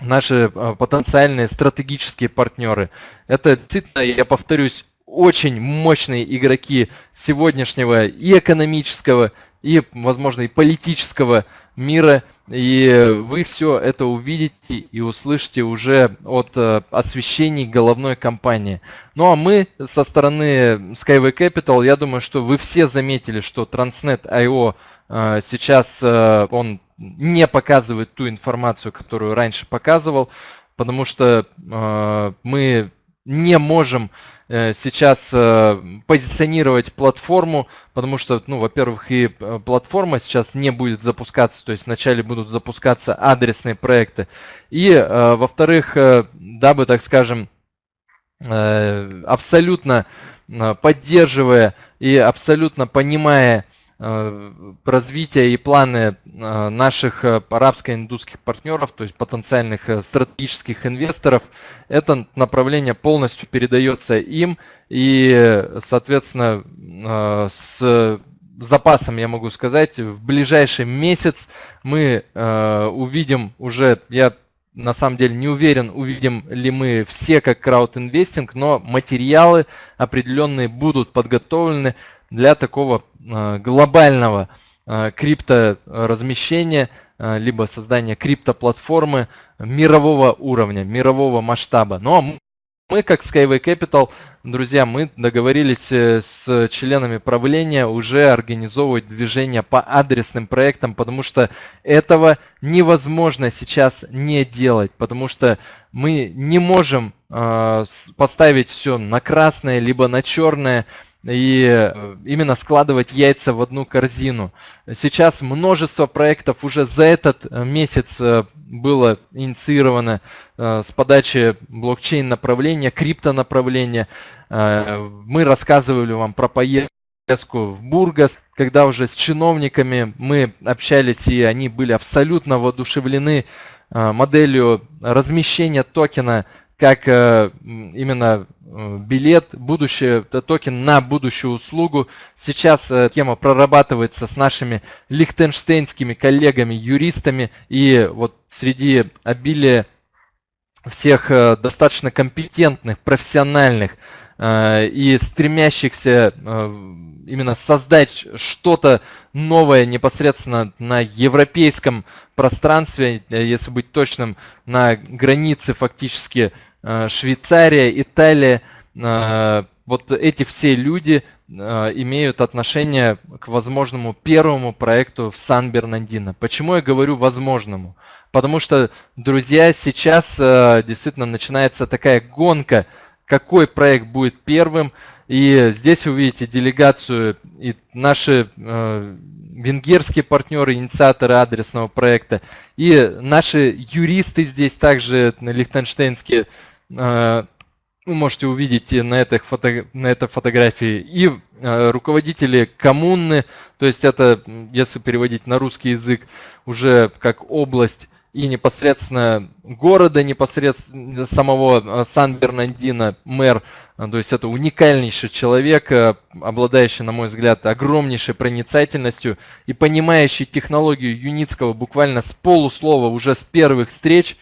Speaker 3: наши а, потенциальные стратегические партнеры. Это действительно, я повторюсь, очень мощные игроки сегодняшнего и экономического, и, возможно, и политического мира. И вы все это увидите и услышите уже от э, освещений головной компании. Ну а мы со стороны Skyway Capital, я думаю, что вы все заметили, что Transnet.io э, сейчас он не показывает ту информацию, которую раньше показывал, потому что э, мы не можем э, сейчас э, позиционировать платформу, потому что, ну, во-первых, и э, платформа сейчас не будет запускаться, то есть вначале будут запускаться адресные проекты, и, э, во-вторых, э, дабы, так скажем, э, абсолютно э, поддерживая и абсолютно понимая Э, развития и планы э, наших э, арабско-индусских партнеров, то есть потенциальных стратегических инвесторов, это направление полностью передается им. И, соответственно, с запасом, я могу сказать, в ближайший месяц мы увидим уже, я на самом деле не уверен, увидим ли мы все как краудинвестинг, но материалы определенные будут подготовлены для такого Э, глобального э, крипторазмещения, э, либо создания криптоплатформы мирового уровня, мирового масштаба. Но ну, а мы, как Skyway Capital, друзья, мы договорились с членами правления уже организовывать движение по адресным проектам, потому что этого невозможно сейчас не делать, потому что мы не можем поставить все на красное, либо на черное, и э, именно складывать яйца в одну корзину. Сейчас множество проектов уже за этот э, месяц э, было инициировано с подачи блокчейн направления, крипто направления. Мы рассказывали вам про поездку в Бургас, когда уже с чиновниками мы общались, и они были абсолютно воодушевлены моделью размещения токена как э, именно э, билет, будущее, токен на будущую услугу. Сейчас э, тема прорабатывается с нашими лихтенштейнскими коллегами, юристами. И вот среди обилия всех достаточно компетентных, профессиональных и стремящихся именно создать что-то новое непосредственно на европейском пространстве, э, если быть точным, на границе фактически э, Швейцария, Италия. Э, вот эти все люди имеют отношение к возможному первому проекту в Сан-Бернандино. Почему я говорю возможному? Потому что, друзья, сейчас действительно начинается такая гонка, какой проект будет первым, и здесь вы видите делегацию и наши э, венгерские партнеры, инициаторы адресного проекта, и наши юристы здесь также лихтенштейнские, э, вы можете увидеть на, этой фото, на этой фотографии, и э, руководители коммуны, то есть это, если переводить на русский язык, уже как область и непосредственно города, непосредственно самого э, Сан-Бернандино, мэр, э, то есть это уникальнейший человек, э, обладающий, на мой взгляд, огромнейшей проницательностью и понимающий технологию Юницкого буквально с полуслова уже с первых встреч.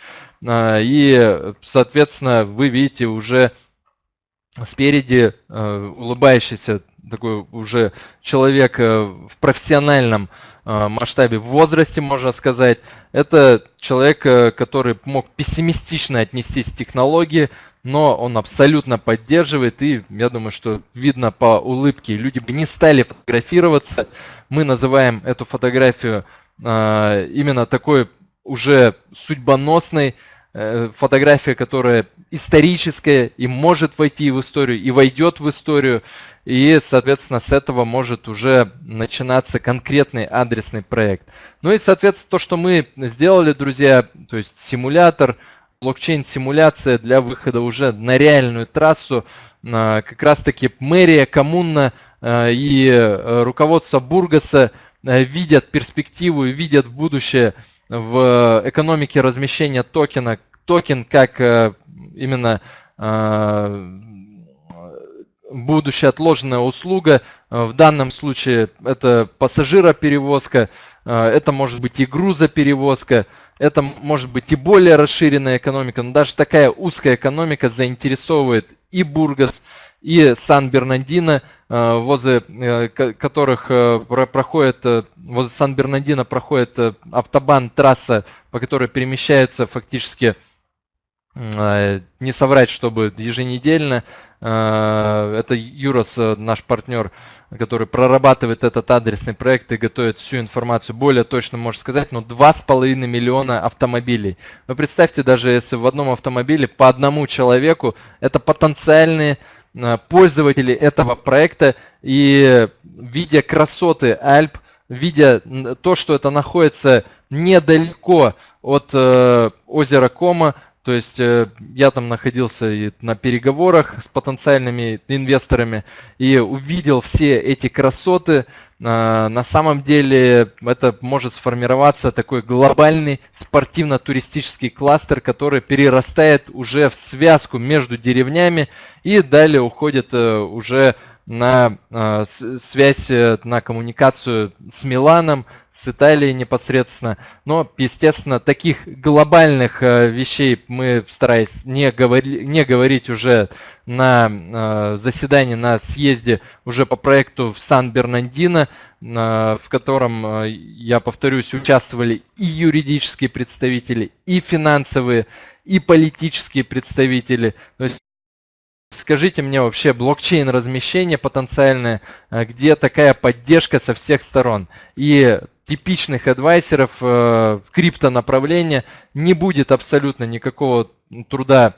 Speaker 3: И, соответственно, вы видите уже спереди улыбающийся такой уже человек в профессиональном Э, масштабе, в возрасте, можно сказать. Это человек, э, который мог пессимистично отнестись к технологии, но он абсолютно поддерживает, и я думаю, что видно по улыбке, люди бы не стали фотографироваться. Мы называем эту фотографию э, именно такой уже судьбоносной, фотография, которая историческая и может войти в историю, и войдет в историю. И, соответственно, с этого может уже начинаться конкретный адресный проект. Ну и, соответственно, то, что мы сделали, друзья, то есть симулятор, блокчейн-симуляция для выхода уже на реальную трассу, как раз-таки мэрия, коммуна а, и э, руководство Бургаса э, видят перспективу и видят будущее в экономике размещения токена, токен как э, именно будущая отложенная услуга. Э, в данном случае это пассажироперевозка, э, это может быть и грузоперевозка, это может быть и более расширенная экономика, но даже такая узкая экономика заинтересовывает и Бургас, и Сан-Бернандино, э, возле которых проходит, возле Сан-Бернандино проходит автобан, трасса, по которой перемещаются фактически не соврать, чтобы еженедельно Э, это Юрос, э, наш партнер, который прорабатывает этот адресный проект и готовит всю информацию. Более точно можно сказать, но ну, 2,5 миллиона автомобилей. Вы представьте, даже если в одном автомобиле по одному человеку, это потенциальные э, пользователи этого проекта. И видя красоты Альп, видя то, что это находится недалеко от озера Кома, то есть э, я там находился и на переговорах с потенциальными инвесторами и увидел все эти красоты. А, на самом деле это может сформироваться такой глобальный спортивно-туристический кластер, который перерастает уже в связку между деревнями и далее уходит э, уже на э, связь, э, на коммуникацию с Миланом, с Италией непосредственно. Но, естественно, таких глобальных э, вещей мы стараясь не, говори, не говорить уже на заседании, на съезде уже по проекту в Сан-Бернандино, в котором, я повторюсь, участвовали и юридические представители, и финансовые, и политические представители. То есть Скажите мне вообще блокчейн размещение потенциальное, э, где такая поддержка со всех сторон. И типичных адвайсеров э, в крипто направления не будет абсолютно никакого труда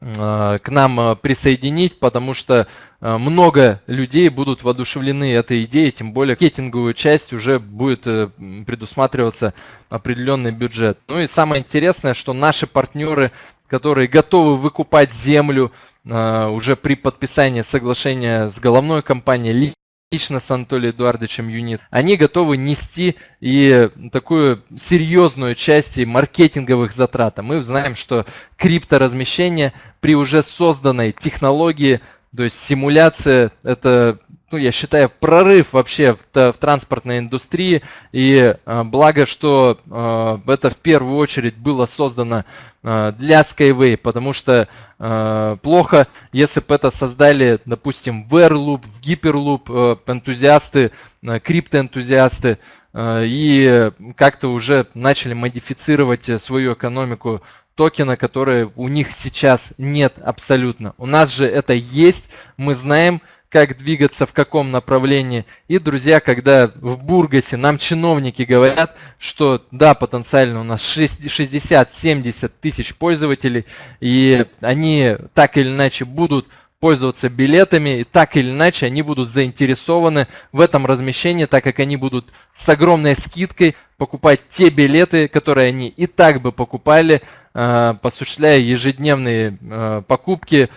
Speaker 3: э, к нам присоединить, потому что много людей будут воодушевлены этой идеей, тем более маркетинговую часть уже будет предусматриваться определенный бюджет. Ну и самое интересное, что наши партнеры, которые готовы выкупать землю, уже при подписании соглашения с головной компанией лично с Анатолием Эдуардовичем Юнит, они готовы нести и такую серьезную часть и маркетинговых затрат. А мы знаем, что крипторазмещение при уже созданной технологии, то есть симуляция, это ну, я считаю, прорыв вообще в, в транспортной индустрии. И э, благо, что э, это в первую очередь было создано э, для Skyway, потому что э, плохо, если бы это создали, допустим, в Airloop, в Hyperloop э, энтузиасты, э, криптоэнтузиасты, э, и как-то уже начали модифицировать свою экономику токена, которые у них сейчас нет абсолютно. У нас же это есть, мы знаем, как двигаться, в каком направлении. И, друзья, когда в Бургасе нам чиновники говорят, что да, потенциально у нас 60-70 тысяч пользователей, и они так или иначе будут пользоваться билетами, и так или иначе они будут заинтересованы в этом размещении, так как они будут с огромной скидкой покупать те билеты, которые они и так бы покупали, э, осуществляя ежедневные э, покупки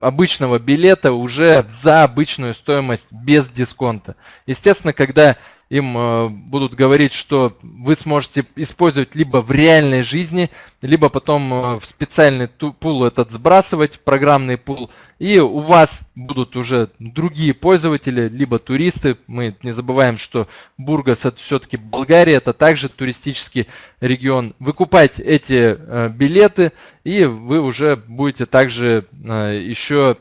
Speaker 3: обычного билета уже за обычную стоимость без дисконта. Естественно, когда им э, будут говорить, что вы сможете использовать либо в реальной жизни, либо потом э, в специальный пул этот сбрасывать, программный пул, и у вас будут уже другие пользователи, либо туристы. Мы не забываем, что Бургас это все-таки Болгария, это также туристический регион. Выкупать эти э, билеты, и вы уже будете также еще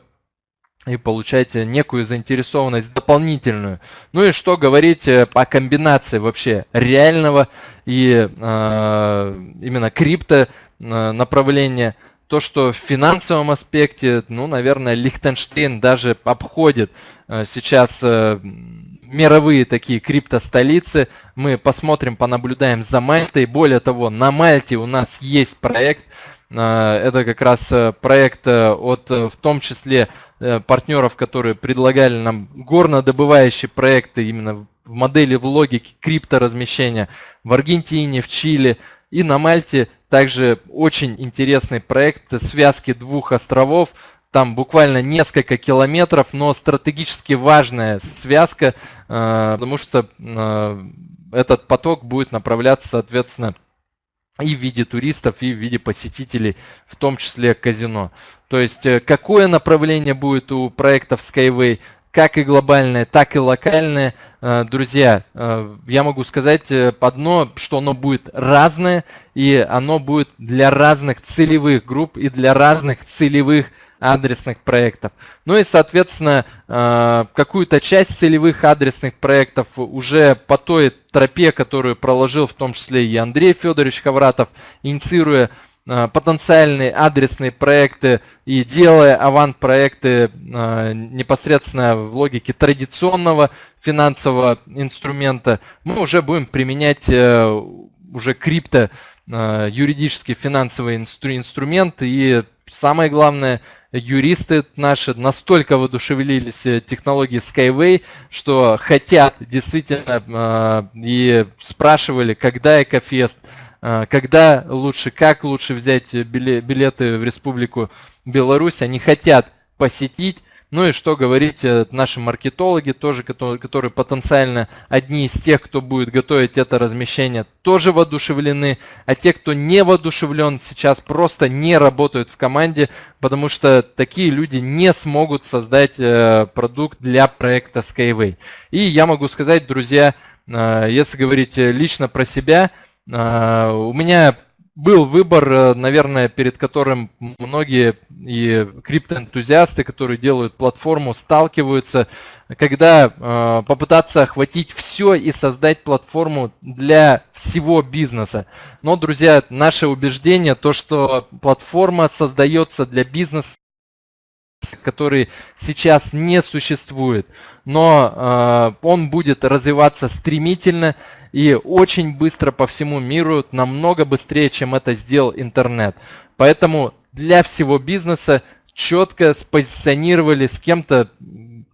Speaker 3: и получаете некую заинтересованность дополнительную. Ну и что говорить э, по комбинации вообще реального и э, именно крипто э, направления. То, что в финансовом аспекте, ну, наверное, Лихтенштейн даже обходит э, сейчас э, мировые такие крипто-столицы. Мы посмотрим, понаблюдаем за Мальтой. Более того, на Мальте у нас есть проект, Э, это как раз э, проект э, от в том числе партнеров, которые предлагали нам горнодобывающие проекты именно в модели в логике крипторазмещения в Аргентине, в Чили и на Мальте. Также очень интересный проект связки двух островов. Там буквально несколько километров, но стратегически важная связка, потому что этот поток будет направляться, соответственно, и в виде туристов, и в виде посетителей, в том числе казино. То есть э, какое направление будет у проектов Skyway, как и глобальное, так и локальное. Э, друзья, э, я могу сказать одно, что оно будет разное, и оно будет для разных целевых групп и для разных целевых адресных проектов. Ну и, соответственно, э, какую-то часть целевых адресных проектов уже по той тропе, которую проложил в том числе и Андрей Федорович Хавратов, инициируя э, потенциальные адресные проекты и делая авант-проекты э, непосредственно в логике традиционного финансового инструмента, мы уже будем применять уже крипто юридический финансовый инструмент и самое главное юристы наши настолько воодушевились э, технологией Skyway, что хотят действительно э, и спрашивали, когда Экофест, э, когда лучше, как лучше взять билеты в Республику Беларусь. Они хотят посетить ну и что говорить э, наши маркетологи, тоже, которые, которые потенциально одни из тех, кто будет готовить это размещение, тоже воодушевлены. А те, кто не воодушевлен, сейчас просто не работают в команде, потому что такие люди не смогут создать э, продукт для проекта Skyway. И я могу сказать, друзья, э, если говорить лично про себя, у меня был выбор, э, наверное, перед которым многие и криптоэнтузиасты, которые делают платформу, сталкиваются, когда э, попытаться охватить все и создать платформу для всего бизнеса. Но, друзья, наше убеждение, то, что платформа создается для бизнеса, который сейчас не существует, но э, он будет развиваться стремительно и очень быстро по всему миру, намного быстрее, чем это сделал интернет. Поэтому для всего бизнеса четко спозиционировали с кем-то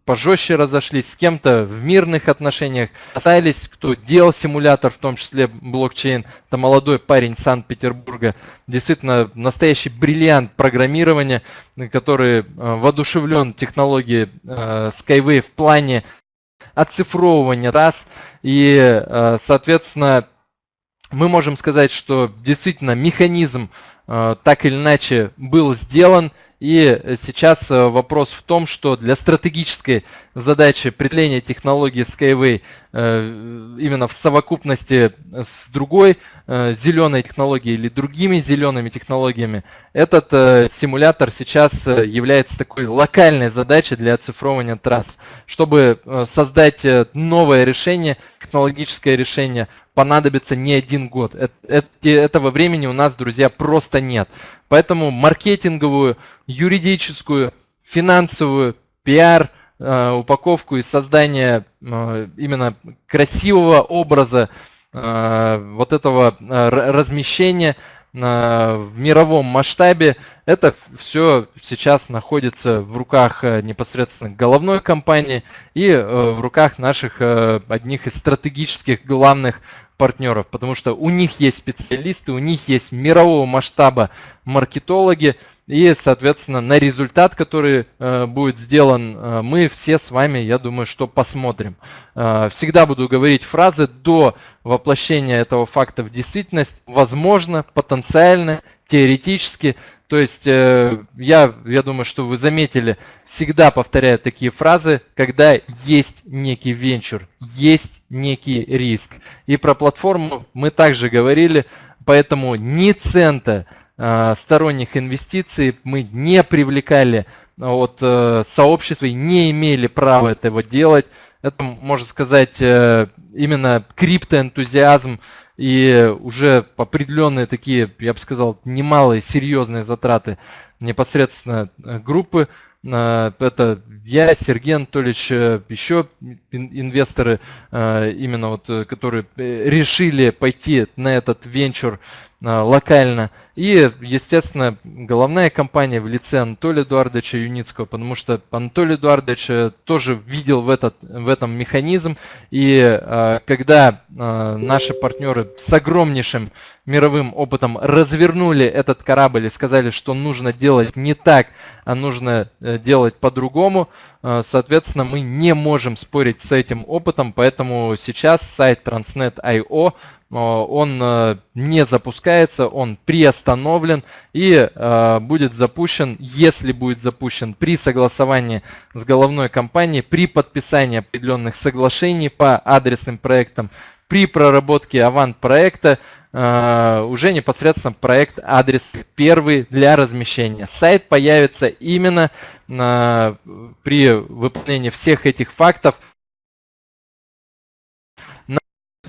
Speaker 3: пожестче разошлись, с кем-то в мирных отношениях, остались, кто делал симулятор, в том числе блокчейн. Это молодой парень Санкт-Петербурга, действительно настоящий бриллиант программирования, который э, воодушевлен технологией э, Skyway в плане оцифровывания раз. И, э, соответственно, мы можем сказать, что действительно механизм так или иначе был сделан. И сейчас вопрос в том, что для стратегической задачи определения технологии Skyway именно в совокупности с другой зеленой технологией или другими зелеными технологиями, этот симулятор сейчас является такой локальной задачей для оцифровывания трасс. Чтобы создать новое решение, технологическое решение, понадобится не один год. Этого времени у нас, друзья, просто нет. Поэтому маркетинговую, юридическую, финансовую, пиар, э, упаковку и создание э, именно красивого образа э, вот этого размещения в мировом масштабе. Это все сейчас находится в руках непосредственно головной компании и в руках наших одних из стратегических главных партнеров, потому что у них есть специалисты, у них есть мирового масштаба маркетологи, и, соответственно, на результат, который э, будет сделан, э, мы все с вами, я думаю, что посмотрим. Э, всегда буду говорить фразы до воплощения этого факта в действительность. Возможно, потенциально, теоретически. То есть э, я, я думаю, что вы заметили, всегда повторяю такие фразы, когда есть некий венчур, есть некий риск. И про платформу мы также говорили, поэтому ни цента Э, сторонних инвестиций мы не привлекали от э, сообщества и не имели права этого делать. Это, можно сказать, именно криптоэнтузиазм и уже определенные такие, я бы сказал, немалые серьезные затраты непосредственно группы. Это я, Сергей Анатольевич, еще инвесторы, именно вот, которые решили пойти на этот венчур локально. И, естественно, головная компания в лице Анатолия Эдуардовича Юницкого, потому что Анатолий Эдуардович э, тоже видел в, этот, в этом механизм. И а, когда наши партнеры с огромнейшим мировым опытом развернули этот корабль и сказали, что нужно делать не так, а нужно э, делать по-другому, соответственно, мы не можем спорить с этим опытом, поэтому сейчас сайт Transnet.io он э, не запускается, он приостановлен и э, будет запущен, если будет запущен при согласовании с головной компанией, при подписании определенных соглашений по адресным проектам, при проработке авант проекта, э, уже непосредственно проект адрес первый для размещения. Сайт появится именно при выполнении всех этих фактов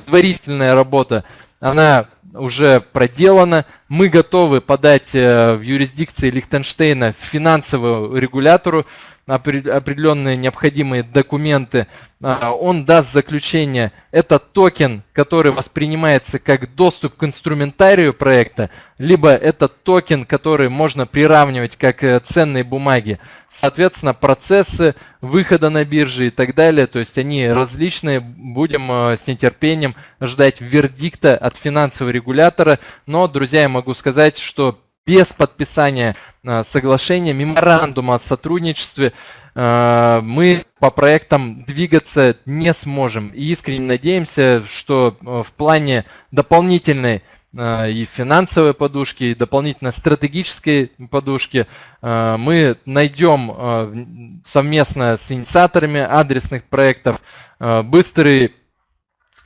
Speaker 3: предварительная работа, она уже проделана. Мы готовы подать э, в юрисдикции Лихтенштейна финансовому регулятору определенные необходимые документы, а, он даст заключение. Это токен, который воспринимается как доступ к инструментарию проекта, либо это токен, который можно приравнивать как э, ценные бумаги. Соответственно, процессы выхода на биржи и так далее, то есть они различные. Будем э, с нетерпением ждать вердикта от финансового регулятора. Но, друзья, я могу сказать, что без подписания а, соглашения, меморандума о сотрудничестве а, мы по проектам двигаться не сможем. И искренне надеемся, что а, в плане дополнительной и финансовой подушки, и дополнительно стратегической подушки мы найдем совместно с инициаторами адресных проектов быстрый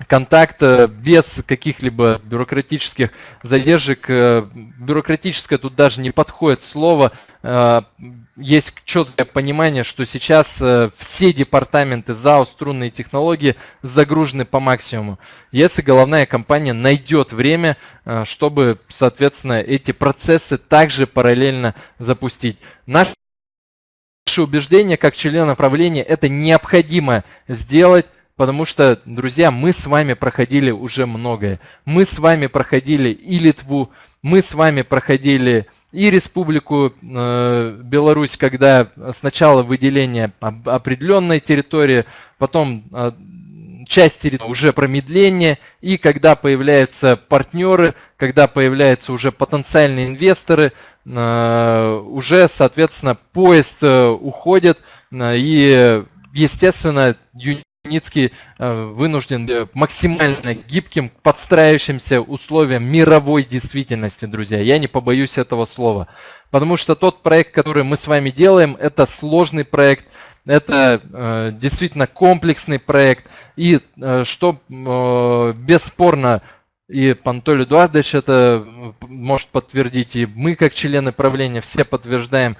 Speaker 3: контакт без каких-либо бюрократических задержек. Э, бюрократическое тут даже не подходит слово. Э, есть четкое понимание, что сейчас э, все департаменты ЗАО «Струнные технологии» загружены по максимуму. Если головная компания найдет время, чтобы, соответственно, эти процессы также параллельно запустить. Наше убеждение как члена правления это необходимо сделать Потому что, друзья, мы с вами проходили уже многое. Мы с вами проходили и Литву, мы с вами проходили и Республику э, Беларусь, когда сначала выделение определенной территории, потом э, часть территории уже промедление, и когда появляются партнеры, когда появляются уже потенциальные инвесторы, э, уже, соответственно, поезд э, уходит, э, и, естественно, Юницкий э, вынужден э, максимально гибким, подстраивающимся условиям мировой действительности, друзья. Я не побоюсь этого слова. Потому что тот проект, который мы с вами делаем, это сложный проект, это э, действительно комплексный проект. И э, что э, бесспорно, и Пантоль Эдуардович это может подтвердить, и мы как члены правления все подтверждаем,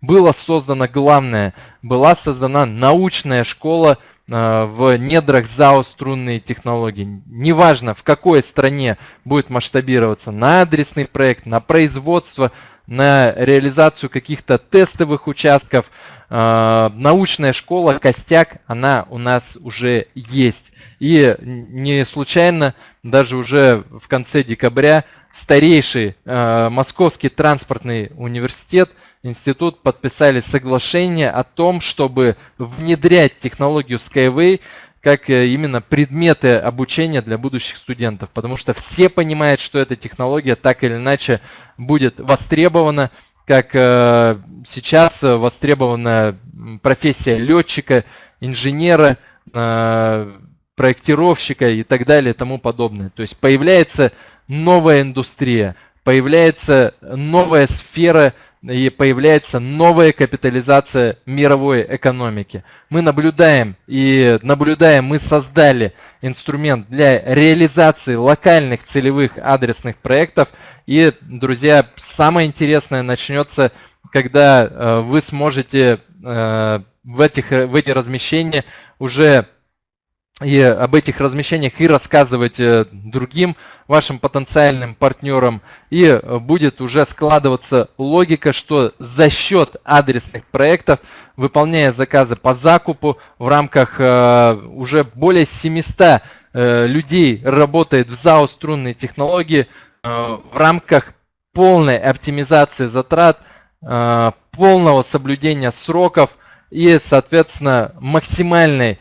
Speaker 3: было создано главное, была создана научная школа Э, в недрах ЗАО струнные технологии. Неважно, в какой стране будет масштабироваться, на адресный проект, на производство, на реализацию каких-то тестовых участков. Э, научная школа, костяк, она у нас уже есть. И не случайно, даже уже в конце декабря, старейший э, Московский транспортный университет – институт подписали соглашение о том, чтобы внедрять технологию Skyway как э, именно предметы обучения для будущих студентов, потому что все понимают, что эта технология так или иначе будет востребована, как э, сейчас востребована профессия летчика, инженера, э, проектировщика и так далее и тому подобное. То есть появляется новая индустрия, появляется новая сфера и появляется новая капитализация мировой экономики. Мы наблюдаем и наблюдаем, мы создали инструмент для реализации локальных целевых адресных проектов. И, друзья, самое интересное начнется, когда э, вы сможете э, в, этих, в эти размещения уже и об этих размещениях и рассказывать э, другим вашим потенциальным партнерам. И э, будет уже складываться логика, что за счет адресных проектов, выполняя заказы по закупу в рамках э, уже более 700 людей работает в ЗАО струнные технологии в рамках полной оптимизации затрат, полного соблюдения сроков и, соответственно, максимальной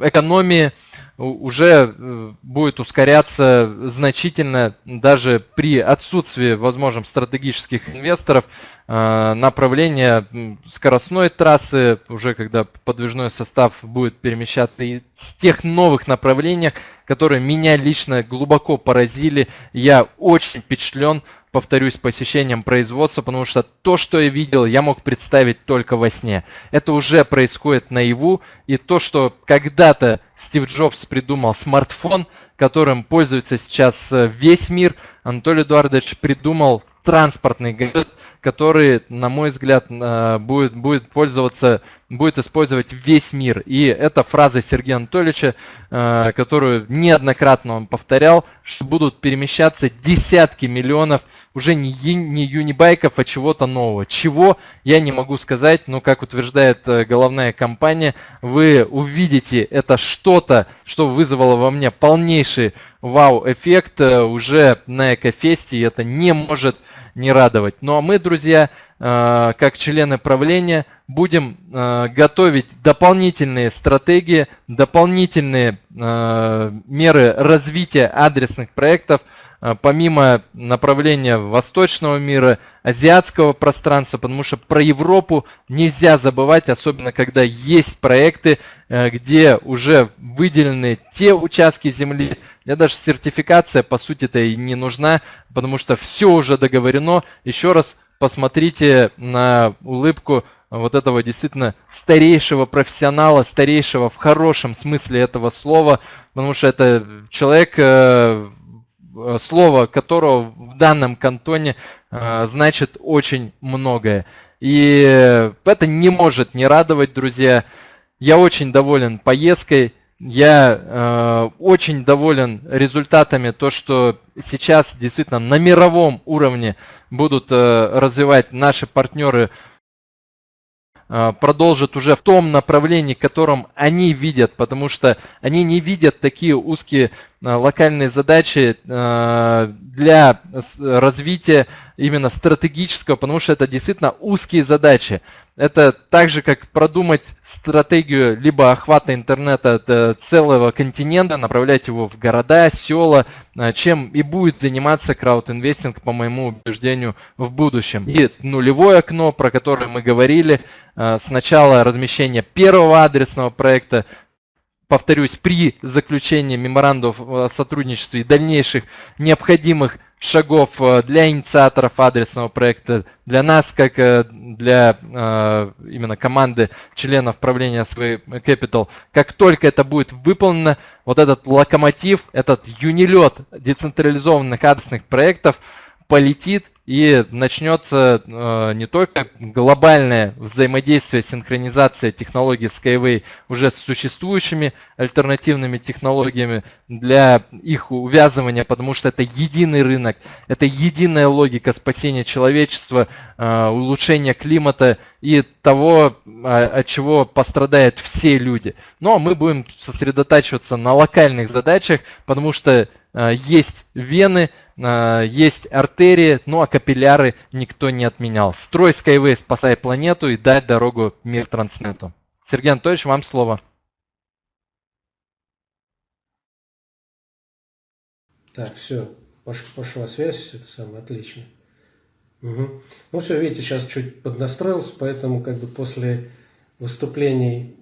Speaker 3: экономии уже э, будет ускоряться значительно даже при отсутствии, возможно, стратегических инвесторов. э, направление скоростной трассы, уже когда подвижной состав будет перемещаться и с тех новых направлениях, которые меня лично глубоко поразили. Я очень впечатлен повторюсь, посещением производства, потому что то, что я видел, я мог представить только во сне. Это уже происходит наяву, и то, что когда-то Стив Джобс придумал смартфон, которым пользуется сейчас э, весь мир, Анатолий Эдуардович придумал транспортный гаджет, который, на мой взгляд, э, будет, будет пользоваться, будет использовать весь мир. И это фраза Сергея Анатольевича, э, которую неоднократно он повторял, что будут перемещаться десятки миллионов уже не, не юнибайков, а чего-то нового. Чего, я не могу сказать, но, как утверждает э, головная компания, вы увидите это что-то, что вызвало во мне полнейший вау-эффект уже на Экофесте, и это не может не радовать. Ну а мы, друзья, э, как члены правления, будем э, готовить дополнительные стратегии, дополнительные э, меры развития адресных проектов, помимо направления восточного мира, азиатского пространства, потому что про Европу нельзя забывать, особенно когда есть проекты, где уже выделены те участки земли, мне даже сертификация, по сути-то, и не нужна, потому что все уже договорено. Еще раз посмотрите на улыбку вот этого действительно старейшего профессионала, старейшего в хорошем смысле этого слова, потому что это человек, э, слово которого в данном кантоне э, значит очень многое. И это не может не радовать, друзья. Я очень доволен поездкой. Я э, очень доволен результатами, то, что сейчас действительно на мировом уровне будут э, развивать наши партнеры Э, продолжат уже в том направлении, котором они видят, потому что они не видят такие узкие э, локальные задачи э, для развития именно стратегического, потому что это действительно узкие задачи. Это так же, как продумать стратегию либо охвата интернета целого континента, направлять его в города, села, чем и будет заниматься краудинвестинг, по моему убеждению, в будущем. И нулевое окно, про которое мы говорили, Э, сначала размещение первого адресного проекта, повторюсь, при заключении меморандумов о сотрудничестве и дальнейших необходимых шагов э, для инициаторов адресного проекта, для нас, как э, для э, именно команды членов правления Sway Capital. Как только это будет выполнено, вот этот локомотив, этот юнилет децентрализованных адресных проектов полетит и начнется э, не только глобальное взаимодействие, синхронизация технологий Skyway уже с существующими альтернативными технологиями для их увязывания, потому что это единый рынок, это единая логика спасения человечества, э, улучшения климата и того, э, от чего пострадают все люди. Но мы будем сосредотачиваться на локальных задачах, потому что есть вены, э, есть артерии, ну а капилляры никто не отменял. Строй Skyway, спасай планету и дай дорогу мир Транснету. Сергей Анатольевич, вам слово.
Speaker 2: Так, все, пошла связь, это самое отлично. Угу. Ну все, видите, сейчас чуть поднастроился, поэтому как бы после выступлений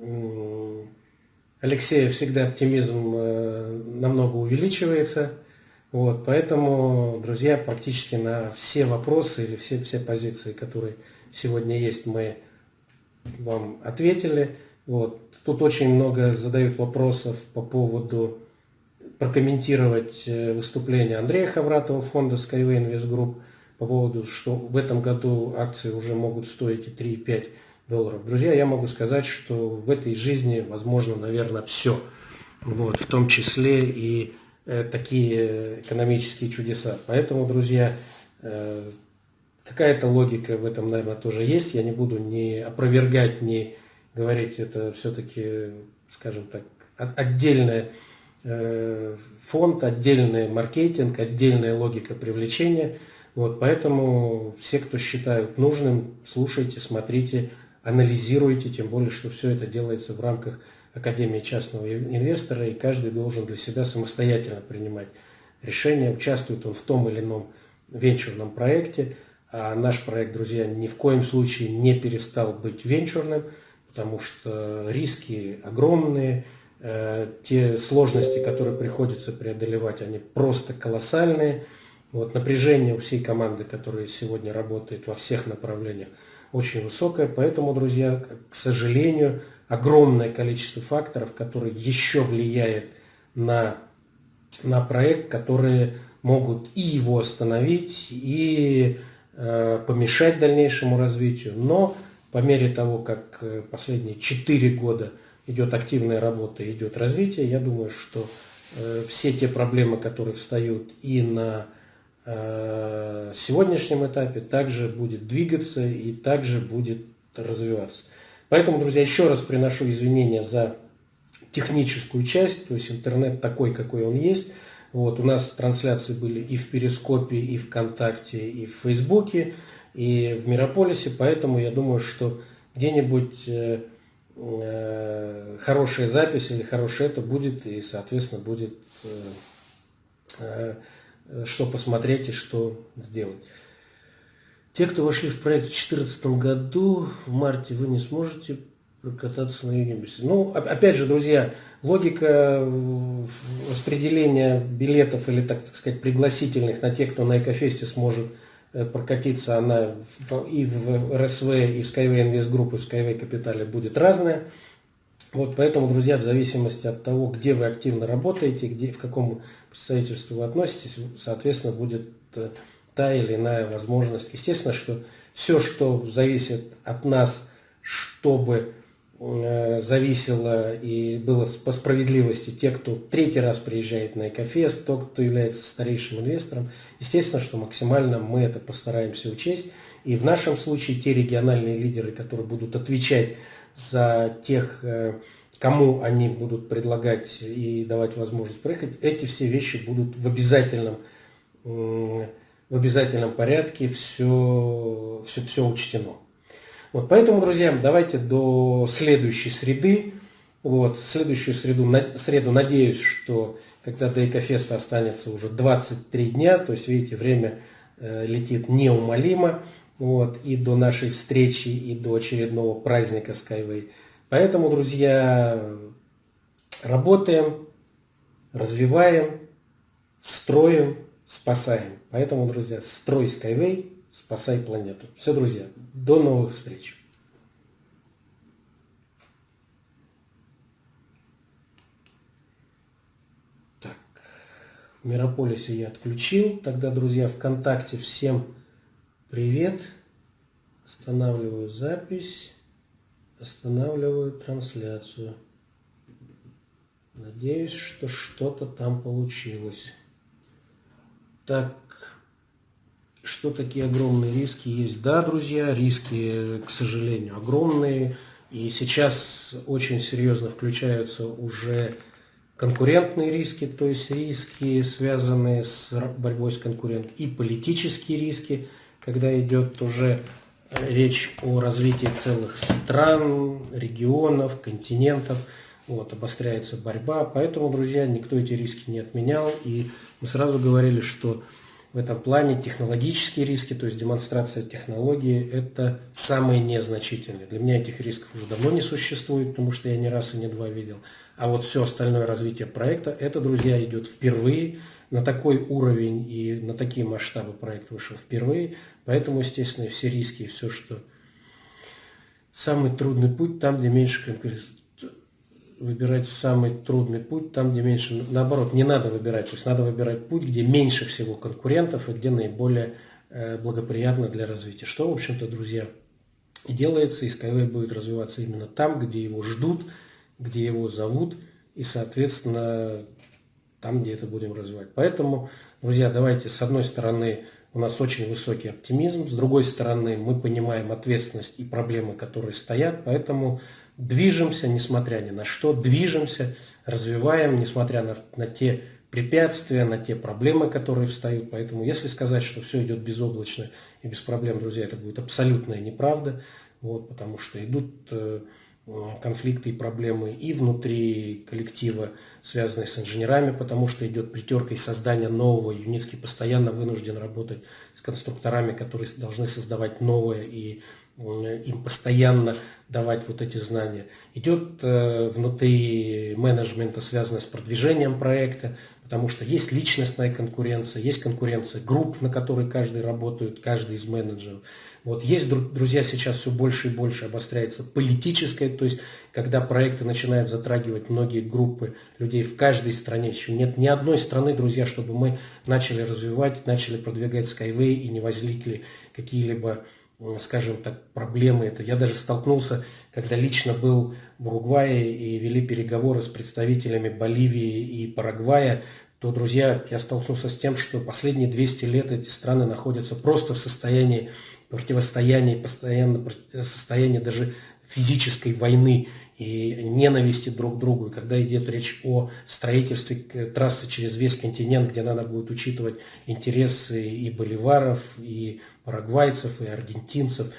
Speaker 2: Алексея всегда оптимизм э, намного увеличивается. Вот, поэтому, друзья, практически на все вопросы или все, все позиции, которые сегодня есть, мы вам ответили. Вот. Тут очень много задают вопросов по поводу прокомментировать э, выступление Андрея Хавратова фонда Skyway Invest Group по поводу, что в этом году акции уже могут стоить и 3, и 5 долларов. Друзья, я могу сказать, что в этой жизни возможно, наверное, все. Вот, в том числе и Э, такие экономические чудеса. Поэтому, друзья, э, какая-то логика в этом, наверное, тоже есть. Я не буду ни опровергать, ни говорить, это все-таки, скажем так, отдельный э, фонд, отдельный маркетинг, отдельная логика привлечения. Вот, поэтому все, кто считают нужным, слушайте, смотрите, анализируйте, тем более, что все это делается в рамках Академии частного инвестора, и каждый должен для себя самостоятельно принимать решение, участвует он в том или ином венчурном проекте. А наш проект, друзья, ни в коем случае не перестал быть венчурным, потому что риски огромные, э, те сложности, которые приходится преодолевать, они просто колоссальные. Вот напряжение у всей команды, которая сегодня работает во всех направлениях, очень высокое. Поэтому, друзья, к сожалению, огромное количество факторов, которые еще влияют на, на проект, которые могут и его остановить, и э, помешать дальнейшему развитию. Но по мере того, как э, последние 4 года идет активная работа, идет развитие, я думаю, что э, все те проблемы, которые встают и на сегодняшнем этапе, также будет двигаться и также будет развиваться. Поэтому, друзья, еще раз приношу извинения за техническую часть, то есть интернет такой, какой он есть. Вот, у нас трансляции были и в Перископе, и ВКонтакте, и в Фейсбуке, и в Мирополисе, поэтому я думаю, что где-нибудь э, э, хорошая запись или хорошее это будет, и, соответственно, будет э, э, что посмотреть и что сделать. Те, кто вошли в проект в 2014 году, в марте вы не сможете прокататься на Юнибусе. Ну, опять же, друзья, логика распределения билетов или, так, сказать, пригласительных на тех, кто на Экофесте сможет э, прокатиться, она и в РСВ, и в Skyway Invest Group, и в Skyway Capital будет разная. Вот поэтому, друзья, в зависимости от того, где вы активно работаете, где, в каком представительству вы относитесь, соответственно, будет э, та или иная возможность. Естественно, что все, что зависит от нас, чтобы э, зависело и было по справедливости те, кто третий раз приезжает на Экофест, тот, кто является старейшим инвестором, естественно, что максимально мы это постараемся учесть. И в нашем случае те региональные лидеры, которые будут отвечать за тех, э, кому они будут предлагать и давать возможность проехать, эти все вещи будут в обязательном в обязательном порядке все, все, все учтено. Вот, поэтому, друзья, давайте до следующей среды. Вот, следующую среду, на, среду надеюсь, что когда до Экофеста останется уже 23 дня, то есть, видите, время э, летит неумолимо, вот, и до нашей встречи, и до очередного праздника Skyway. Поэтому, друзья, работаем, развиваем, строим, спасаем. Поэтому, друзья, строй Skyway, спасай планету. Все, друзья, до новых встреч. Так, в Мирополисе я отключил. Тогда, друзья, ВКонтакте всем привет. Останавливаю запись. Останавливаю трансляцию. Надеюсь, что что-то там получилось. Так, что такие огромные риски есть? Да, друзья, риски, к сожалению, огромные. И сейчас очень серьезно включаются уже конкурентные риски, то есть риски, связанные с борьбой с конкурентом, и политические риски, когда идет уже речь о развитии целых стран, регионов, континентов – вот, обостряется борьба. Поэтому, друзья, никто эти риски не отменял. И мы сразу говорили, что в этом плане технологические риски, то есть демонстрация технологии, это самые незначительные. Для меня этих рисков уже давно не существует, потому что я не раз и не два видел. А вот все остальное развитие проекта, это, друзья, идет впервые. На такой уровень и на такие масштабы проект вышел впервые. Поэтому, естественно, все риски и все, что самый трудный путь там, где меньше конкуренции выбирать самый трудный путь, там, где меньше, наоборот, не надо выбирать, то есть надо выбирать путь, где меньше всего конкурентов и где наиболее э, благоприятно для развития. Что, в общем-то, друзья, и делается, и Skyway будет развиваться именно там, где его ждут, где его зовут, и, соответственно, там, где это будем развивать. Поэтому, друзья, давайте, с одной стороны, у нас очень высокий оптимизм, с другой стороны, мы понимаем ответственность и проблемы, которые стоят, поэтому движемся, несмотря ни на что, движемся, развиваем, несмотря на, на те препятствия, на те проблемы, которые встают. Поэтому если сказать, что все идет безоблачно и без проблем, друзья, это будет абсолютная неправда, вот, потому что идут э, конфликты и проблемы и внутри коллектива, связанные с инженерами, потому что идет притерка и создание нового. Юницкий постоянно вынужден работать с конструкторами, которые должны создавать новое и им постоянно давать вот эти знания. Идет э, внутри менеджмента, связанное с продвижением проекта, потому что есть личностная конкуренция, есть конкуренция групп, на которые каждый работает, каждый из менеджеров. Вот есть, друзья, сейчас все больше и больше обостряется политическое, то есть когда проекты начинают затрагивать многие группы людей в каждой стране. Еще нет ни одной страны, друзья, чтобы мы начали развивать, начали продвигать Skyway и не возникли какие-либо скажем так, проблемы. Это я даже столкнулся, когда лично был в Уругвае и вели переговоры с представителями Боливии и Парагвая, то, друзья, я столкнулся с тем, что последние 200 лет эти страны находятся просто в состоянии противостояния, постоянно состоянии даже физической войны и ненависти друг к другу. И когда идет речь о строительстве трассы через весь континент, где надо будет учитывать интересы и боливаров, и парагвайцев, и аргентинцев,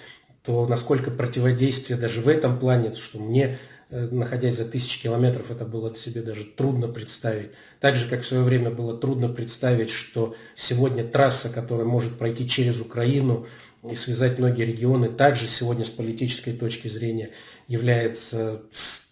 Speaker 2: то насколько противодействие даже в этом плане, что мне, э, находясь за тысячи километров, это было себе даже трудно представить. Так же, как в свое время было трудно представить, что сегодня трасса, которая может пройти через Украину, и связать многие регионы, также сегодня с политической точки зрения является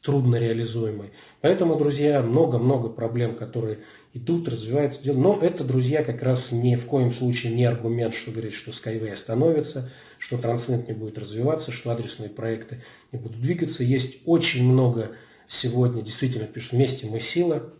Speaker 2: трудно реализуемой. Поэтому, друзья, много-много проблем, которые идут, развиваются. Но это, друзья, как раз ни в коем случае не аргумент, что говорит, что Skyway остановится, что Transnet не будет развиваться, что адресные проекты не будут двигаться. Есть очень много сегодня, действительно, вместе мы сила,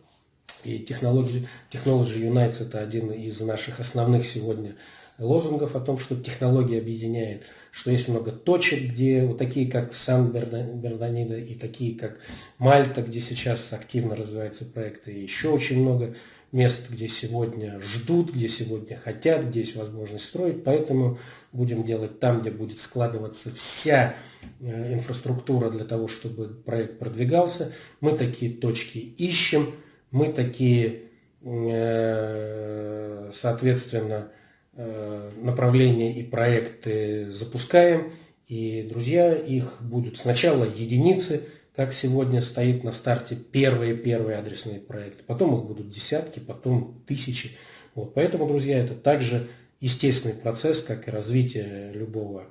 Speaker 2: и Technology, Technology Unites это один из наших основных сегодня лозунгов о том, что технология объединяет, что есть много точек, где вот такие, как Сан-Бернанида и такие, как Мальта, где сейчас активно развиваются проекты, и еще очень много мест, где сегодня ждут, где сегодня хотят, где есть возможность строить. Поэтому будем делать там, где будет складываться вся э, инфраструктура для того, чтобы проект продвигался. Мы такие точки ищем, мы такие, э, соответственно, направления и проекты запускаем, и, друзья, их будут сначала единицы, как сегодня стоит на старте первые-первые адресные проекты, потом их будут десятки, потом тысячи. Вот, поэтому, друзья, это также естественный процесс, как и развитие любого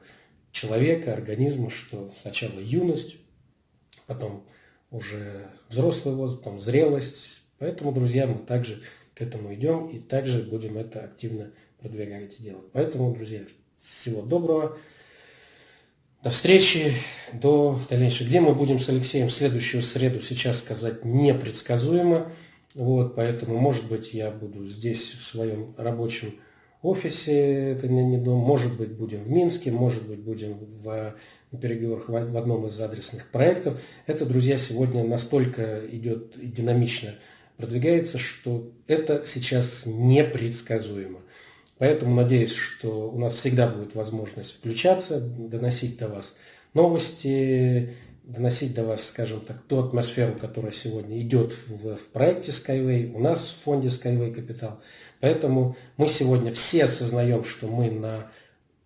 Speaker 2: человека, организма, что сначала юность, потом уже взрослый возраст, там, зрелость. Поэтому, друзья, мы также к этому идем и также будем это активно продвигать и делать. Поэтому, друзья, всего доброго. До встречи, до дальнейшего. Где мы будем с Алексеем в следующую среду, сейчас сказать непредсказуемо. Вот, поэтому, может быть, я буду здесь в своем рабочем офисе, это не, не дом, может быть, будем в Минске, может быть, будем в, в переговорах в, в одном из адресных проектов. Это, друзья, сегодня настолько идет динамично продвигается, что это сейчас непредсказуемо. Поэтому надеюсь, что у нас всегда будет возможность включаться, доносить до вас новости, доносить до вас, скажем так, ту атмосферу, которая сегодня идет в, в проекте Skyway, у нас в фонде Skyway Capital. Поэтому мы сегодня все осознаем, что мы на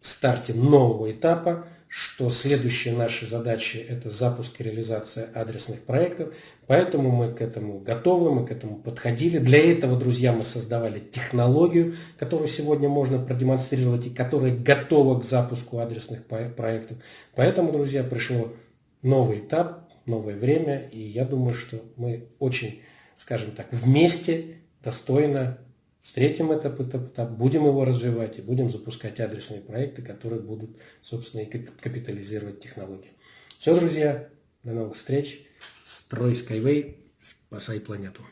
Speaker 2: старте нового этапа, что следующие наши задачи – это запуск и реализация адресных проектов. Поэтому мы к этому готовы, мы к этому подходили. Для этого, друзья, мы создавали технологию, которую сегодня можно продемонстрировать и которая готова к запуску адресных проектов. Поэтому, друзья, пришло новый этап, новое время, и я думаю, что мы очень, скажем так, вместе достойно Встретим этот этап, будем его развивать и будем запускать адресные проекты, которые будут, собственно, и капитализировать технологии. Все, друзья, до новых встреч. Строй Skyway, спасай планету.